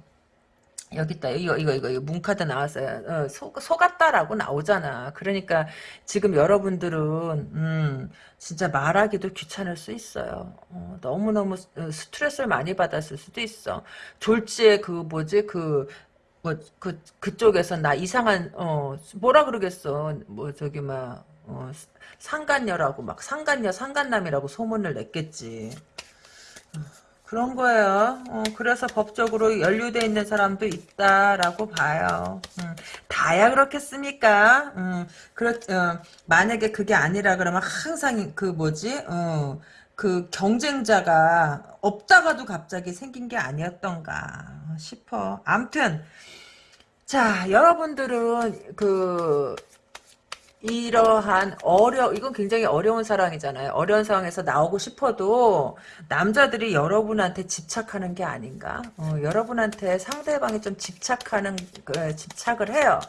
여기 있다. 이거, 이거, 이거, 이거, 문카드 나왔어요. 어, 속, 속았다라고 나오잖아. 그러니까, 지금 여러분들은, 음, 진짜 말하기도 귀찮을 수 있어요. 어, 너무너무 어, 스트레스를 많이 받았을 수도 있어. 졸지에 그, 뭐지, 그, 뭐, 그, 그쪽에서 나 이상한, 어, 뭐라 그러겠어. 뭐, 저기, 막, 어, 상간녀라고, 막, 상간녀, 상간남이라고 소문을 냈겠지. 그런 거예요. 어, 그래서 법적으로 연루돼 있는 사람도 있다라고 봐요. 음, 다야 그렇겠습니까? 음, 그렇, 어, 만약에 그게 아니라 그러면 항상 그 뭐지? 어, 그 경쟁자가 없다가도 갑자기 생긴 게 아니었던가 싶어. 암튼 자 여러분들은 그 이러한 어려 이건 굉장히 어려운 상황이잖아요. 어려운 상황에서 나오고 싶어도 남자들이 여러분한테 집착하는 게 아닌가? 어, 여러분한테 상대방이 좀 집착하는 그, 집착을 해요.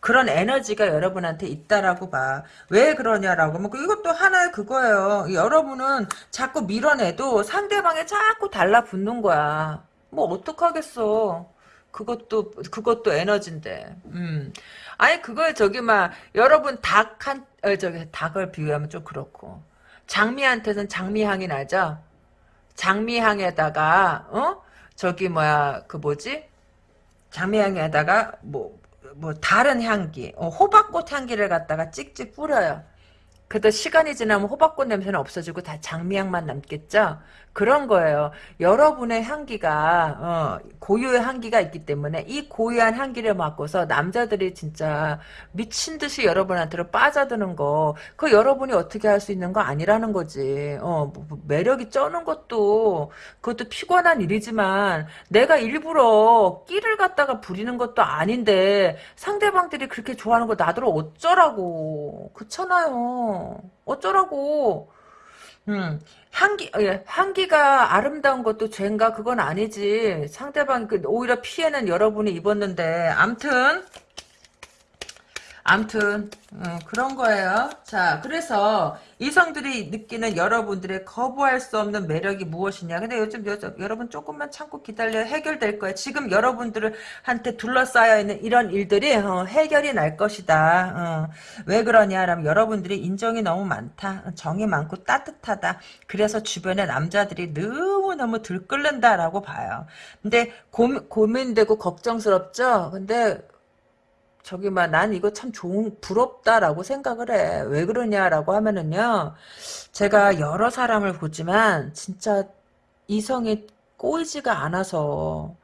그런 에너지가 여러분한테 있다라고 봐. 왜 그러냐라고 하면 이것도 하나의 그거예요. 여러분은 자꾸 밀어내도 상대방에 자꾸 달라붙는 거야. 뭐 어떡하겠어. 그것도 그것도 에너지인데. 음. 아니 그걸 저기 막 여러분 닭한 어, 저기 닭을 비유하면 좀 그렇고 장미한테는 장미향이 나죠. 장미향에다가 어 저기 뭐야 그 뭐지 장미향에다가 뭐뭐 다른 향기 어, 호박꽃 향기를 갖다가 찍찍 뿌려요. 그래도 시간이 지나면 호박꽃 냄새는 없어지고 다 장미향만 남겠죠? 그런 거예요. 여러분의 향기가 어, 고유의 향기가 있기 때문에 이 고유한 향기를 맡고서 남자들이 진짜 미친 듯이 여러분한테로 빠져드는 거, 그 여러분이 어떻게 할 수 있는 거 아니라는 거지. 어, 뭐, 뭐 매력이 쩌는 것도 그것도 피곤한 일이지만 내가 일부러 끼를 갖다가 부리는 것도 아닌데 상대방들이 그렇게 좋아하는 거 나더러 어쩌라고 그렇잖아요. 어쩌라고. 음, 향기, 예, 향기가 아름다운 것도 죄인가? 그건 아니지. 상대방이 그, 오히려 피해는 여러분이 입었는데. 암튼, 암튼 음, 그런 거예요. 자, 그래서 이성들이 느끼는 여러분들의 거부할 수 없는 매력이 무엇이냐. 근데 요즘 여, 여러분 조금만 참고 기다려 해결될 거예요. 지금 여러분들한테 둘러싸여 있는 이런 일들이 어, 해결이 날 것이다. 어, 왜 그러냐라면 여러분들이 인정이 너무 많다. 정이 많고 따뜻하다. 그래서 주변에 남자들이 너무너무 들끓는다라고 봐요. 근데 고, 고민되고 걱정스럽죠? 근데 저기 막 난 이거 참 좋은 부럽다라고 생각을 해. 왜 그러냐라고 하면은요. 제가 여러 사람을 보지만 진짜 이성이 꼬이지가 않아서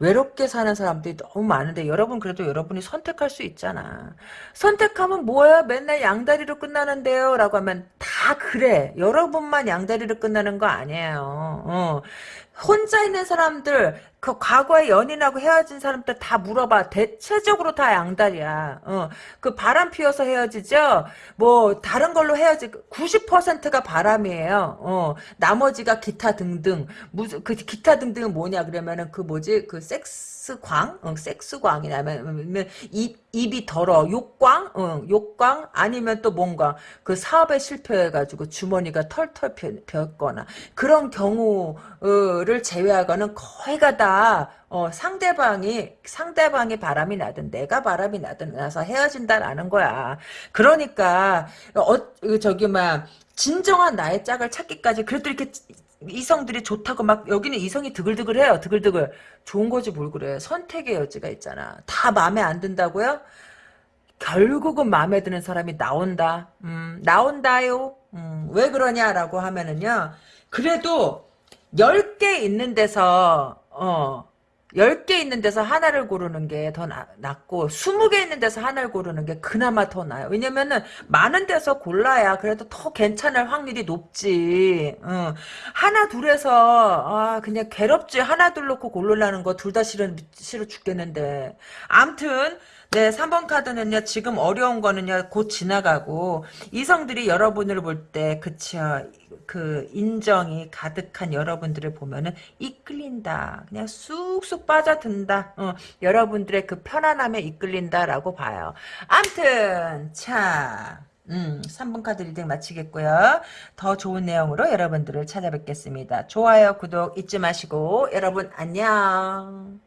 외롭게 사는 사람들이 너무 많은데 여러분 그래도 여러분이 선택할 수 있잖아. 선택하면 뭐야? 맨날 양다리로 끝나는데요. 라고 하면 다 그래. 여러분만 양다리로 끝나는 거 아니에요. 어. 혼자 있는 사람들 그 과거에 연인하고 헤어진 사람들 다 물어봐. 대체적으로 다 양다리야. 어. 그 바람 피워서 헤어지죠? 뭐, 다른 걸로 헤어지, 90%가 바람이에요. 어. 나머지가 기타 등등. 무슨, 그 기타 등등은 뭐냐, 그러면은 그 뭐지, 그 섹스광? 어, 섹스광이라면, 입, 입이 더러. 욕광? 어, 욕광? 아니면 또 뭔가, 그 사업에 실패해가지고 주머니가 털털 폈거나. 그런 경우를 제외하고는 거의가 다 어, 상대방이 상대방이 바람이 나든 내가 바람이 나든 나서 헤어진다라는 거야. 그러니까 어 저기 막 진정한 나의 짝을 찾기까지 그래도 이렇게 이성들이 좋다고 막 여기는 이성이 드글드글해요. 드글드글 좋은 거지 뭘 그래. 선택의 여지가 있잖아. 다 마음에 안 든다고요? 결국은 마음에 드는 사람이 나온다. 음, 나온다요. 음, 왜 그러냐라고 하면은요. 그래도 10개 있는 데서 어, 10개 있는 데서 하나를 고르는 게 더 낫고 20개 있는 데서 하나를 고르는 게 그나마 더 나아요. 왜냐면은 많은 데서 골라야 그래도 더 괜찮을 확률이 높지. 어. 하나 둘에서 아 그냥 괴롭지 하나 둘 놓고 고르라는 거 둘 다 싫어 싫어 죽겠는데. 암튼 네, 3번 카드는요, 지금 어려운 거는요, 곧 지나가고, 이성들이 여러분을 볼 때, 그쵸, 그 인정이 가득한 여러분들을 보면은 이끌린다. 그냥 쑥쑥 빠져든다. 어, 여러분들의 그 편안함에 이끌린다라고 봐요. 암튼 자 음, 3번 카드 reading 마치겠고요. 더 좋은 내용으로 여러분들을 찾아뵙겠습니다. 좋아요, 구독 잊지 마시고 여러분 안녕.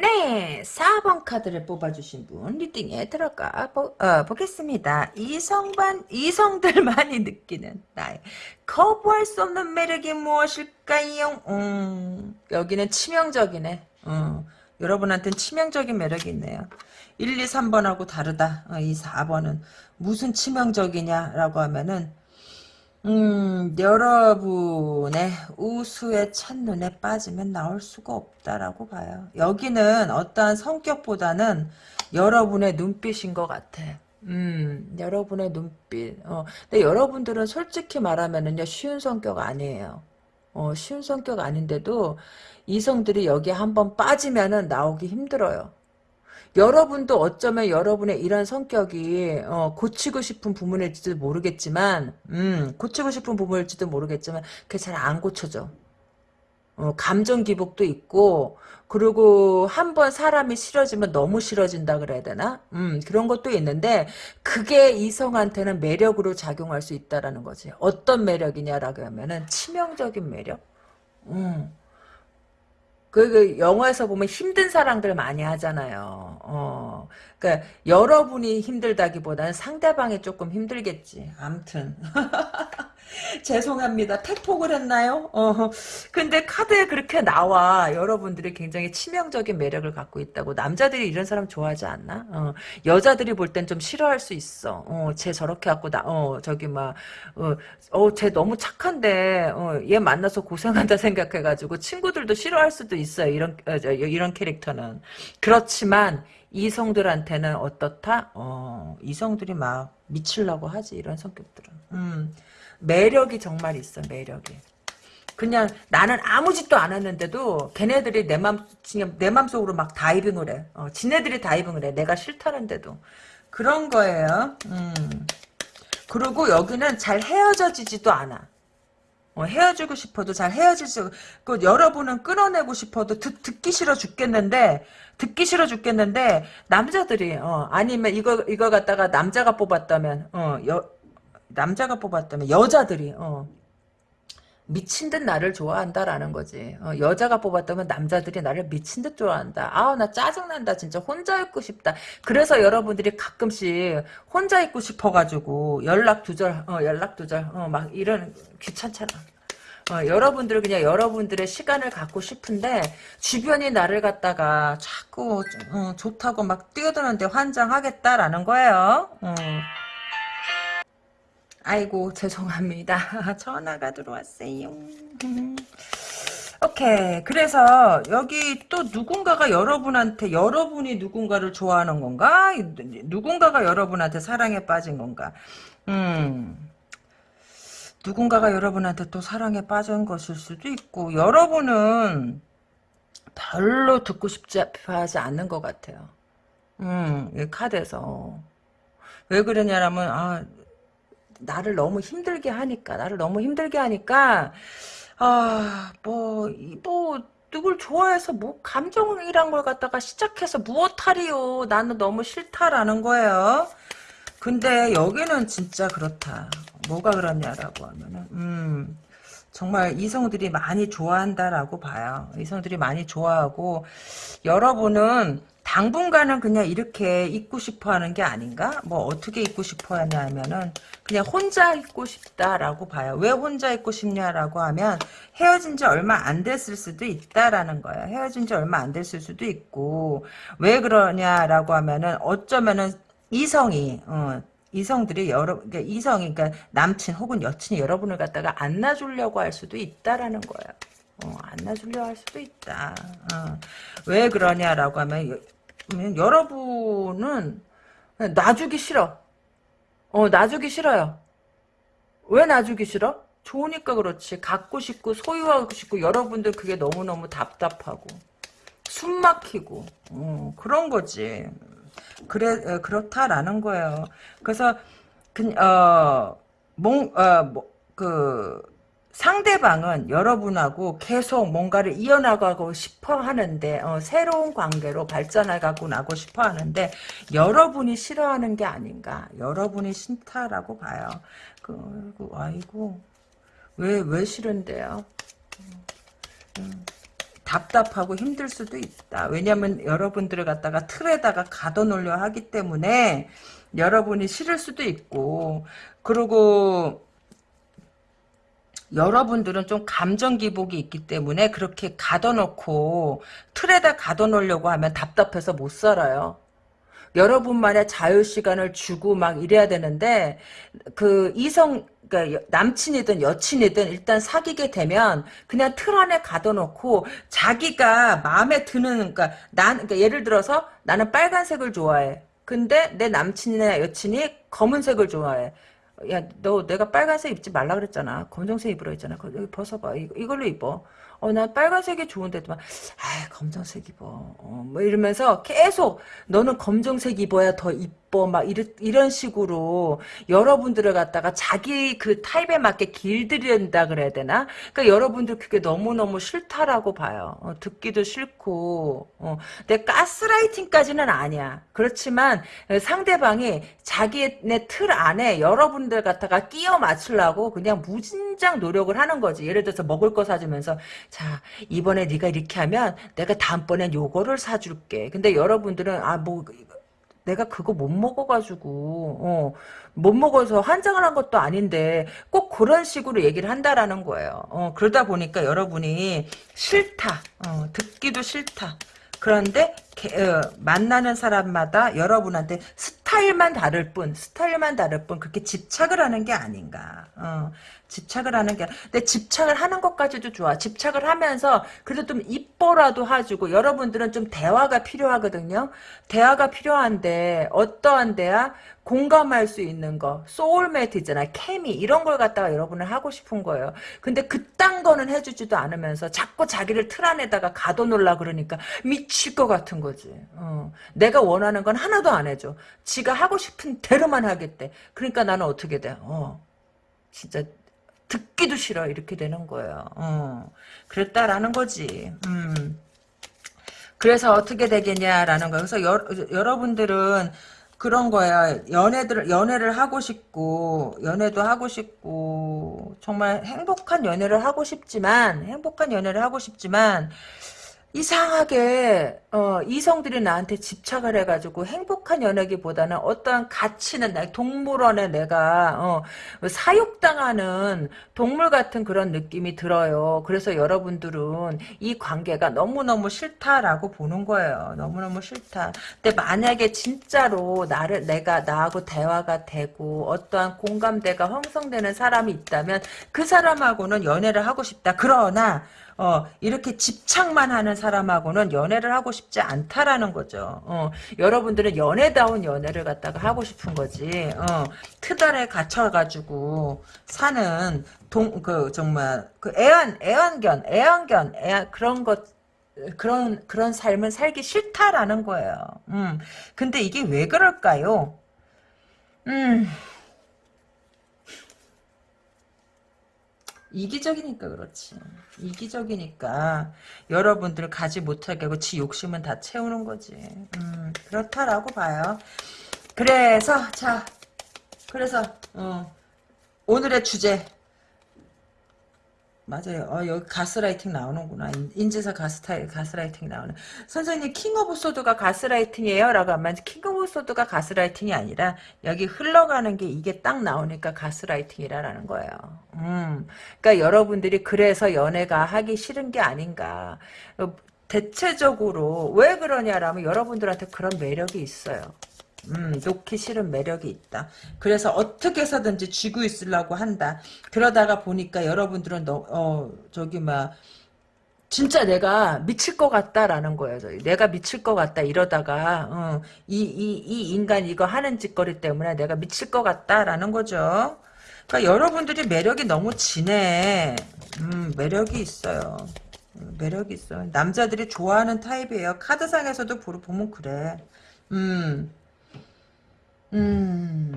네, 4번 카드를 뽑아주신 분 reading에 들어가 보, 어, 보겠습니다. 이성반 이성들만이 (laughs) 느끼는 나의 거부할 수 없는 매력이 무엇일까요? 음, 여기는 치명적이네. 음, 여러분한테는 치명적인 매력이 있네요. 1, 2, 3번하고 다르다. 어, 이 4번은 무슨 치명적이냐라고 하면은 음, 여러분의 우수의 첫눈에 빠지면 나올 수가 없다라고 봐요. 여기는 어떠한 성격보다는 여러분의 눈빛인 것 같아. 음, 여러분의 눈빛. 어, 근데 여러분들은 솔직히 말하면은요, 쉬운 성격 아니에요. 어, 쉬운 성격 아닌데도 이성들이 여기에 한번 빠지면은 나오기 힘들어요. 여러분도 어쩌면 여러분의 이런 성격이 어, 고치고 싶은 부분일지도 모르겠지만 음, 고치고 싶은 부분일지도 모르겠지만 그게 잘 안 고쳐져. 어, 감정 기복도 있고 그리고 한 번 사람이 싫어지면 너무 싫어진다 그래야 되나? 음, 그런 것도 있는데 그게 이성한테는 매력으로 작용할 수 있다라는 거지. 어떤 매력이냐라고 하면은 치명적인 매력? 음. 그, 그 영화에서 보면 힘든 사랑들 많이 하잖아요. 어, 그러니까 여러분이 힘들다기보다는 상대방이 조금 힘들겠지. 암튼 (laughs) 죄송합니다. 팩폭을 했나요? 어, 근데 카드에 그렇게 나와. 여러분들이 굉장히 치명적인 매력을 갖고 있다고. 남자들이 이런 사람 좋아하지 않나? 어, 여자들이 볼 땐 좀 싫어할 수 있어. 어, 쟤 저렇게 갖고 나, 어, 저기 막, 어, 어, 쟤 너무 착한데, 어, 얘 만나서 고생한다 (laughs) 생각해가지고 친구들도 싫어할 수도 있어요. 이런, 어, 저, 이런 캐릭터는. 그렇지만, 이성들한테는 어떻다? 어, 이성들이 막 미치려고 하지, 이런 성격들은. 음. 매력이 정말 있어 매력이 그냥 나는 아무 짓도 안 했는데도 걔네들이 내 맘, 내 맘속으로 막 다이빙을 해. 어, 지네들이 다이빙을 해. 내가 싫다는데도. 그런 거예요. 음. 그리고 여기는 잘 헤어져지지도 않아. 어, 헤어지고 싶어도 잘 헤어지지, 그 여러분은 끊어내고 싶어도 듣, 듣기 싫어 죽겠는데, 듣기 싫어 죽겠는데, 남자들이, 어, 아니면 이거, 이거 갖다가 남자가 뽑았다면, 어, 여, 남자가 뽑았다면 여자들이 어, 미친 듯 나를 좋아한다라는 거지. 어, 여자가 뽑았다면 남자들이 나를 미친 듯 좋아한다. 아우 나 짜증난다 진짜 혼자 있고 싶다. 그래서 여러분들이 가끔씩 혼자 있고 싶어가지고 연락 두절 어, 연락 두절 어, 막 이런 귀찮잖아. 어, 여러분들 그냥 여러분들의 시간을 갖고 싶은데 주변이 나를 갖다가 자꾸 어, 좋다고 막 뛰어드는데 환장하겠다라는 거예요. 어. 아이고 죄송합니다. (laughs) 전화가 들어왔어요. 오케이. 그래서 여기 또 누군가가 여러분한테 여러분이 누군가를 좋아하는 건가? 누군가가 여러분한테 사랑에 빠진 건가? 음. 누군가가 여러분한테 또 사랑에 빠진 것일 수도 있고 여러분은 별로 듣고 싶지 하지 않는 것 같아요. 음, 이 카드에서. 왜 그러냐면 아 나를 너무 힘들게 하니까 나를 너무 힘들게 하니까 아뭐뭐 뭐, 누굴 좋아해서 뭐 감정이란 걸 갖다가 시작해서 무엇하리요? 나는 너무 싫다라는 거예요. 근데 여기는 진짜 그렇다 뭐가 그렇냐라고 하면은 음 정말 이성들이 많이 좋아한다라고 봐요 이성들이 많이 좋아하고 여러분은 당분간은 그냥 이렇게 있고 싶어 하는 게 아닌가? 뭐 어떻게 있고 싶어 하냐면은 그냥 혼자 있고 싶다라고 봐요. 왜 혼자 있고 싶냐라고 하면 헤어진 지 얼마 안 됐을 수도 있다라는 거예요. 헤어진 지 얼마 안 됐을 수도 있고 왜 그러냐라고 하면은 어쩌면은 이성이 어, 이성들이 여러 그러니까 이성이 그러니까 남친 혹은 여친이 여러분을 갖다가 안 놔주려고 할 수도 있다라는 거예요. 어, 안 놔주려 할 수도 있다. 어. 왜 그러냐라고 하면 여러분은 놔주기 싫어. 어, 놔주기 싫어요. 왜 놔주기 싫어? 좋으니까 그렇지. 갖고 싶고 소유하고 싶고 여러분들 그게 너무너무 답답하고 숨 막히고 어, 그런 거지. 그래 어, 그렇다라는 거예요. 그래서 그어뭐그 상대방은 여러분하고 계속 뭔가를 이어나가고 싶어 하는데 어, 새로운 관계로 발전해가고 나고 싶어 하는데 여러분이 싫어하는 게 아닌가? 여러분이 싫다라고 봐요. 그, 그 아이고 왜 왜 싫은데요? 음, 답답하고 힘들 수도 있다 왜냐하면 여러분들을 갖다가 틀에다가 가둬놓으려 하기 때문에 여러분이 싫을 수도 있고 그리고 여러분들은 좀 감정 기복이 있기 때문에 그렇게 가둬놓고 틀에다 가둬놓으려고 하면 답답해서 못 살아요. 여러분만의 자유 시간을 주고 막 이래야 되는데 그 이성 그러니까 남친이든 여친이든 일단 사귀게 되면 그냥 틀 안에 가둬놓고 자기가 마음에 드는 그러니까 난 그러니까 예를 들어서 나는 빨간색을 좋아해. 근데 내 남친이나 여친이 검은색을 좋아해. 야, 너 내가 빨간색 입지 말라 그랬잖아. 검정색 입으라 했잖아. 여기 벗어봐. 이걸로 입어. 어, 난 빨간색이 좋은데도 막, 아, 검정색 입어. 어, 뭐 이러면서 계속 너는 검정색 입어야 더 이뻐. 막 이르, 이런 식으로 여러분들을 갖다가 자기 그 타입에 맞게 길들인다 그래야 되나? 그러니까 여러분들 그게 너무너무 싫다라고 봐요. 어, 듣기도 싫고, 어, 내 가스라이팅까지는 아니야. 그렇지만 상대방이 자기네 틀 안에 여러분들 갖다가 끼워 맞추려고 그냥 무진장 노력을 하는 거지. 예를 들어서 먹을 거 사주면서 자 이번에 네가 이렇게 하면 내가 다음번엔 요거를 사줄게. 근데 여러분들은 아뭐 내가 그거 못 먹어가지고 어, 못 먹어서 환장을 한 것도 아닌데 꼭 그런 식으로 얘기를 한다라는 거예요. 어, 그러다 보니까 여러분이 싫다. 어, 듣기도 싫다. 그런데 어, 만나는 사람마다 여러분한테 스타일만 다를 뿐 스타일만 다를 뿐 그렇게 집착을 하는 게 아닌가 어, 집착을 하는 게 근데 집착을 하는 것까지도 좋아. 집착을 하면서 그래도 좀 이뻐라도 해주고 여러분들은 좀 대화가 필요하거든요. 대화가 필요한데 어떠한 대화 공감할 수 있는 거. 소울메이트 있잖아. 케미 이런 걸 갖다가 여러분은 하고 싶은 거예요. 근데 그딴 거는 해주지도 않으면서 자꾸 자기를 틀 안에다가 가둬놓으려 그러니까 미칠 것 같은 거지. 어. 내가 원하는 건 하나도 안 해줘. 지가 하고 싶은 대로만 하겠대. 그러니까 나는 어떻게 돼? 어. 진짜 듣기도 싫어 이렇게 되는 거예요 어. 그랬다라는 거지 음. 그래서 어떻게 되겠냐라는 거예요 그래서 여, 여러분들은 그런 거야. 연애들, 연애를 하고 싶고, 연애도 하고 싶고, 정말 행복한 연애를 하고 싶지만, 행복한 연애를 하고 싶지만, 이상하게 어, 이성들이 나한테 집착을 해가지고 행복한 연애기보다는 어떠한 가치는 나 동물원에 내가 어, 사육당하는 동물 같은 그런 느낌이 들어요. 그래서 여러분들은 이 관계가 너무너무 싫다라고 보는 거예요. 너무너무 싫다. 근데 만약에 진짜로 나를 내가 나하고 대화가 되고 어떠한 공감대가 형성되는 사람이 있다면 그 사람하고는 연애를 하고 싶다. 그러나 어, 이렇게 집착만 하는 사람하고는 연애를 하고 싶지 않다라는 거죠. 어, 여러분들은 연애다운 연애를 갖다가 하고 싶은 거지. 어, 트달에 갇혀가지고 사는 동, 그, 정말, 그 애완, 애완견, 애완견, 애완, 그런 것, 그런, 그런 삶은 살기 싫다라는 거예요. 음, 근데 이게 왜 그럴까요? 음, 이기적이니까 그렇지. 이기적이니까 여러분들 가지 못하게 하고 지 욕심은 다 채우는 거지. 음, 그렇다라고 봐요. 그래서 자 그래서 어, 오늘의 주제 맞아요. 어, 여기 가스라이팅 나오는구나. 인지사 가스타일, 가스라이팅 나오는. 선생님, King of Sword가 가스라이팅이에요? 라고 하면, King of Sword가 가스라이팅이 아니라, 여기 흘러가는 게 이게 딱 나오니까 가스라이팅이라는 거예요. 음. 그러니까 여러분들이 그래서 연애가 하기 싫은 게 아닌가. 어, 대체적으로, 왜 그러냐라면, 여러분들한테 그런 매력이 있어요. 음, 놓기 싫은 매력이 있다. 그래서 어떻게 해서든지 쥐고 있으려고 한다. 그러다가 보니까 여러분들은 너, 어, 저기, 막, 진짜 내가 미칠 것 같다라는 거예요. 내가 미칠 것 같다 이러다가 어, 이, 인간 이거 하는 짓거리 때문에 내가 미칠 것 같다라는 거죠. 그러니까 여러분들이 매력이 너무 진해. 음, 매력이 있어요. 매력 있어. 남자들이 좋아하는 타입이에요. 카드상에서도 보면 그래. 음, 음.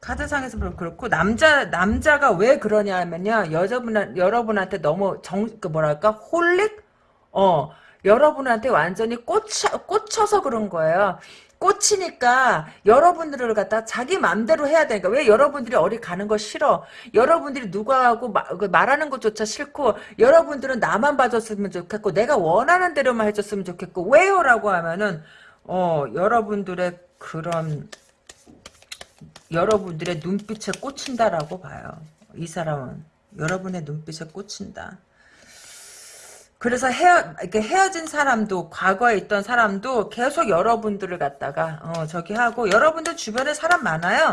카드상에서 보면 그렇고 남자 남자가 왜 그러냐면요. 여자분 여러분한테 너무 정 그 뭐랄까 홀릭 어 여러분한테 완전히 꽂혀 꽂혀서 그런 거예요. 꽂히니까 여러분들을 갖다 자기 맘대로 해야 되니까 왜 여러분들이 어디 가는 거 싫어 여러분들이 누구하고 마, 그 말하는 것조차 싫고 여러분들은 나만 봐줬으면 좋겠고 내가 원하는 대로만 해줬으면 좋겠고 왜요 라고 하면은 어 여러분들의 그런 여러분들의 눈빛에 꽂힌다라고 봐요 이 사람은 여러분의 눈빛에 꽂힌다 그래서 헤어 이렇게 헤어진 사람도 과거에 있던 사람도 계속 여러분들을 갖다가 어 저기 하고 여러분들 주변에 사람 많아요.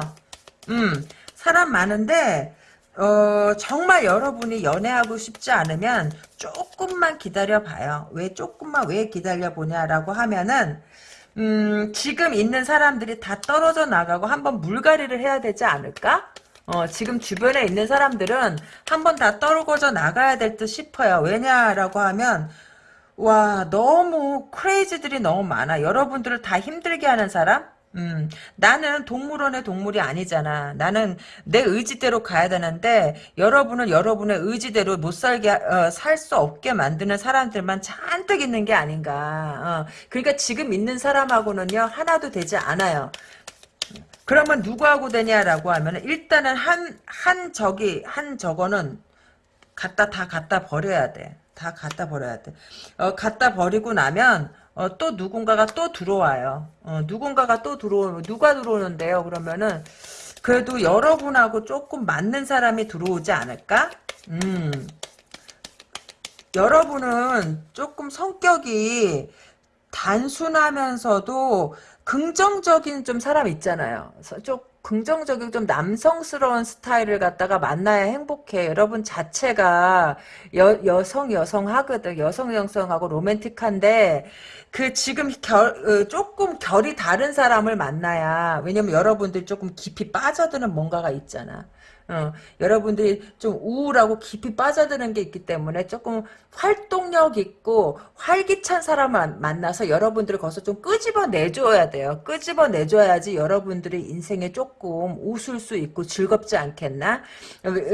음 사람 많은데 어 정말 여러분이 연애하고 싶지 않으면 조금만 기다려 봐요. 왜 조금만 왜 기다려 보냐라고 하면은 음 지금 있는 사람들이 다 떨어져 나가고 한번 물갈이를 해야 되지 않을까? 어, 지금 주변에 있는 사람들은 한번 다 떨궈져 나가야 될 듯 싶어요. 왜냐라고 하면 와 너무 크레이지들이 너무 많아. 여러분들을 다 힘들게 하는 사람? 음, 나는 동물원의 동물이 아니잖아. 나는 내 의지대로 가야 되는데 여러분은 여러분의 의지대로 못 살게 어, 살 수 없게 만드는 사람들만 잔뜩 있는 게 아닌가. 어, 그러니까 지금 있는 사람하고는요 하나도 되지 않아요. 그러면 누구하고 되냐라고 하면 일단은 한, 한 저기, 한 저거는 갖다 다 갖다 버려야 돼. 다 갖다 버려야 돼. 어, 갖다 버리고 나면 어, 또 누군가가 또 들어와요. 어, 누군가가 또 들어오면 누가 들어오는데요. 그러면은 그래도 여러분하고 조금 맞는 사람이 들어오지 않을까? 음. 여러분은 조금 성격이 단순하면서도 긍정적인 좀 사람 있잖아요. 좀 긍정적인 좀 남성스러운 스타일을 갖다가 만나야 행복해. 여러분 자체가 여, 여성 여성 하거든. 여성 여성하고 로맨틱한데 그 지금 결 어, 조금 결이 다른 사람을 만나야 왜냐면 여러분들 조금 깊이 빠져드는 뭔가가 있잖아. 어, 여러분들이 좀 우울하고 깊이 빠져드는 게 있기 때문에 조금 활동력 있고 활기찬 사람을 만나서 여러분들을 거기서 좀 끄집어 내줘야 돼요. 끄집어 내줘야지 여러분들의 인생에 조금 웃을 수 있고 즐겁지 않겠나?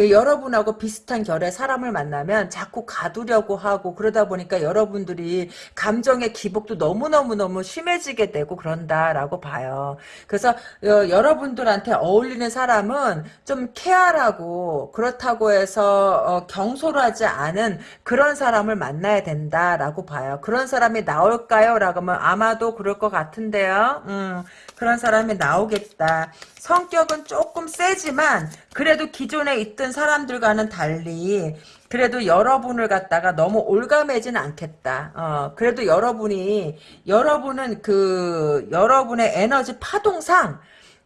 여러분하고 비슷한 결의 사람을 만나면 자꾸 가두려고 하고 그러다 보니까 여러분들이 감정의 기복도 너무너무너무 심해지게 되고 그런다라고 봐요. 그래서 어, 여러분들한테 어울리는 사람은 좀 케어 치열하고 그렇다고 해서 어, 경솔하지 않은 그런 사람을 만나야 된다라고 봐요. 그런 사람이 나올까요? 라고 하면 아마도 그럴 것 같은데요. 음, 그런 사람이 나오겠다. 성격은 조금 세지만 그래도 기존에 있던 사람들과는 달리 그래도 여러분을 갖다가 너무 올가매진 않겠다. 어, 그래도 여러분이 여러분은 그 여러분의 에너지 파동상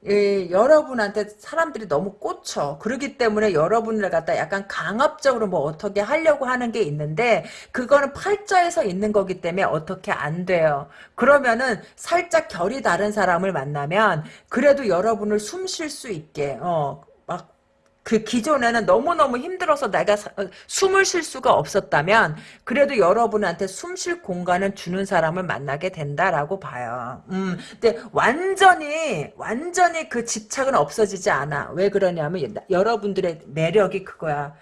예, 여러분한테 사람들이 너무 꽂혀. 그러기 때문에 여러분을 갖다 약간 강압적으로 뭐 어떻게 하려고 하는 게 있는데 그거는 팔자에서 있는 거기 때문에 어떻게 안 돼요. 그러면은 살짝 결이 다른 사람을 만나면 그래도 여러분을 숨 쉴 수 있게 어, 그 기존에는 너무너무 힘들어서 내가 사, 어, 숨을 쉴 수가 없었다면 그래도 여러분한테 숨 쉴 공간을 주는 사람을 만나게 된다라고 봐요. 음, 근데 완전히 완전히 그 집착은 없어지지 않아. 왜 그러냐면 여러분들의 매력이 그거야.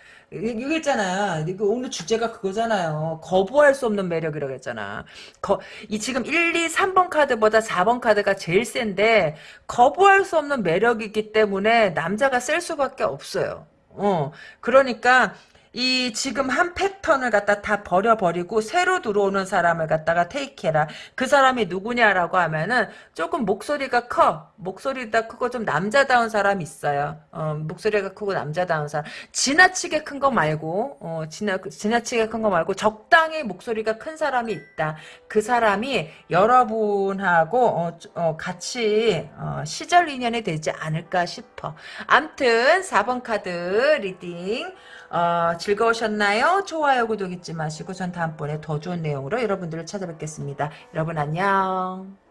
이거 오늘 주제가 그거잖아요. 거부할 수 없는 매력이라고 했잖아. 거, 이 지금 1, 2, 3번 카드보다 4번 카드가 제일 센데 거부할 수 없는 매력이기 때문에 남자가 쓸 수밖에 없어요. 어, 그러니까 이 지금 한 패턴을 갖다 다 버려버리고 새로 들어오는 사람을 갖다가 테이크해라. 그 사람이 누구냐라고 하면은 조금 목소리가 커. 목소리가 크고 좀 남자다운 사람 있어요. 어, 목소리가 크고 남자다운 사람. 지나치게 큰 거 말고 어, 지나, 지나치게 큰 거 말고 적당히 목소리가 큰 사람이 있다. 그 사람이 여러분하고 어, 어, 같이 어, 시절 인연이 되지 않을까 싶어. 암튼 4번 카드 reading 어, 즐거우셨나요? 좋아요, 구독 잊지 마시고 전 다음번에 더 좋은 내용으로 여러분들을 찾아뵙겠습니다. 여러분 안녕.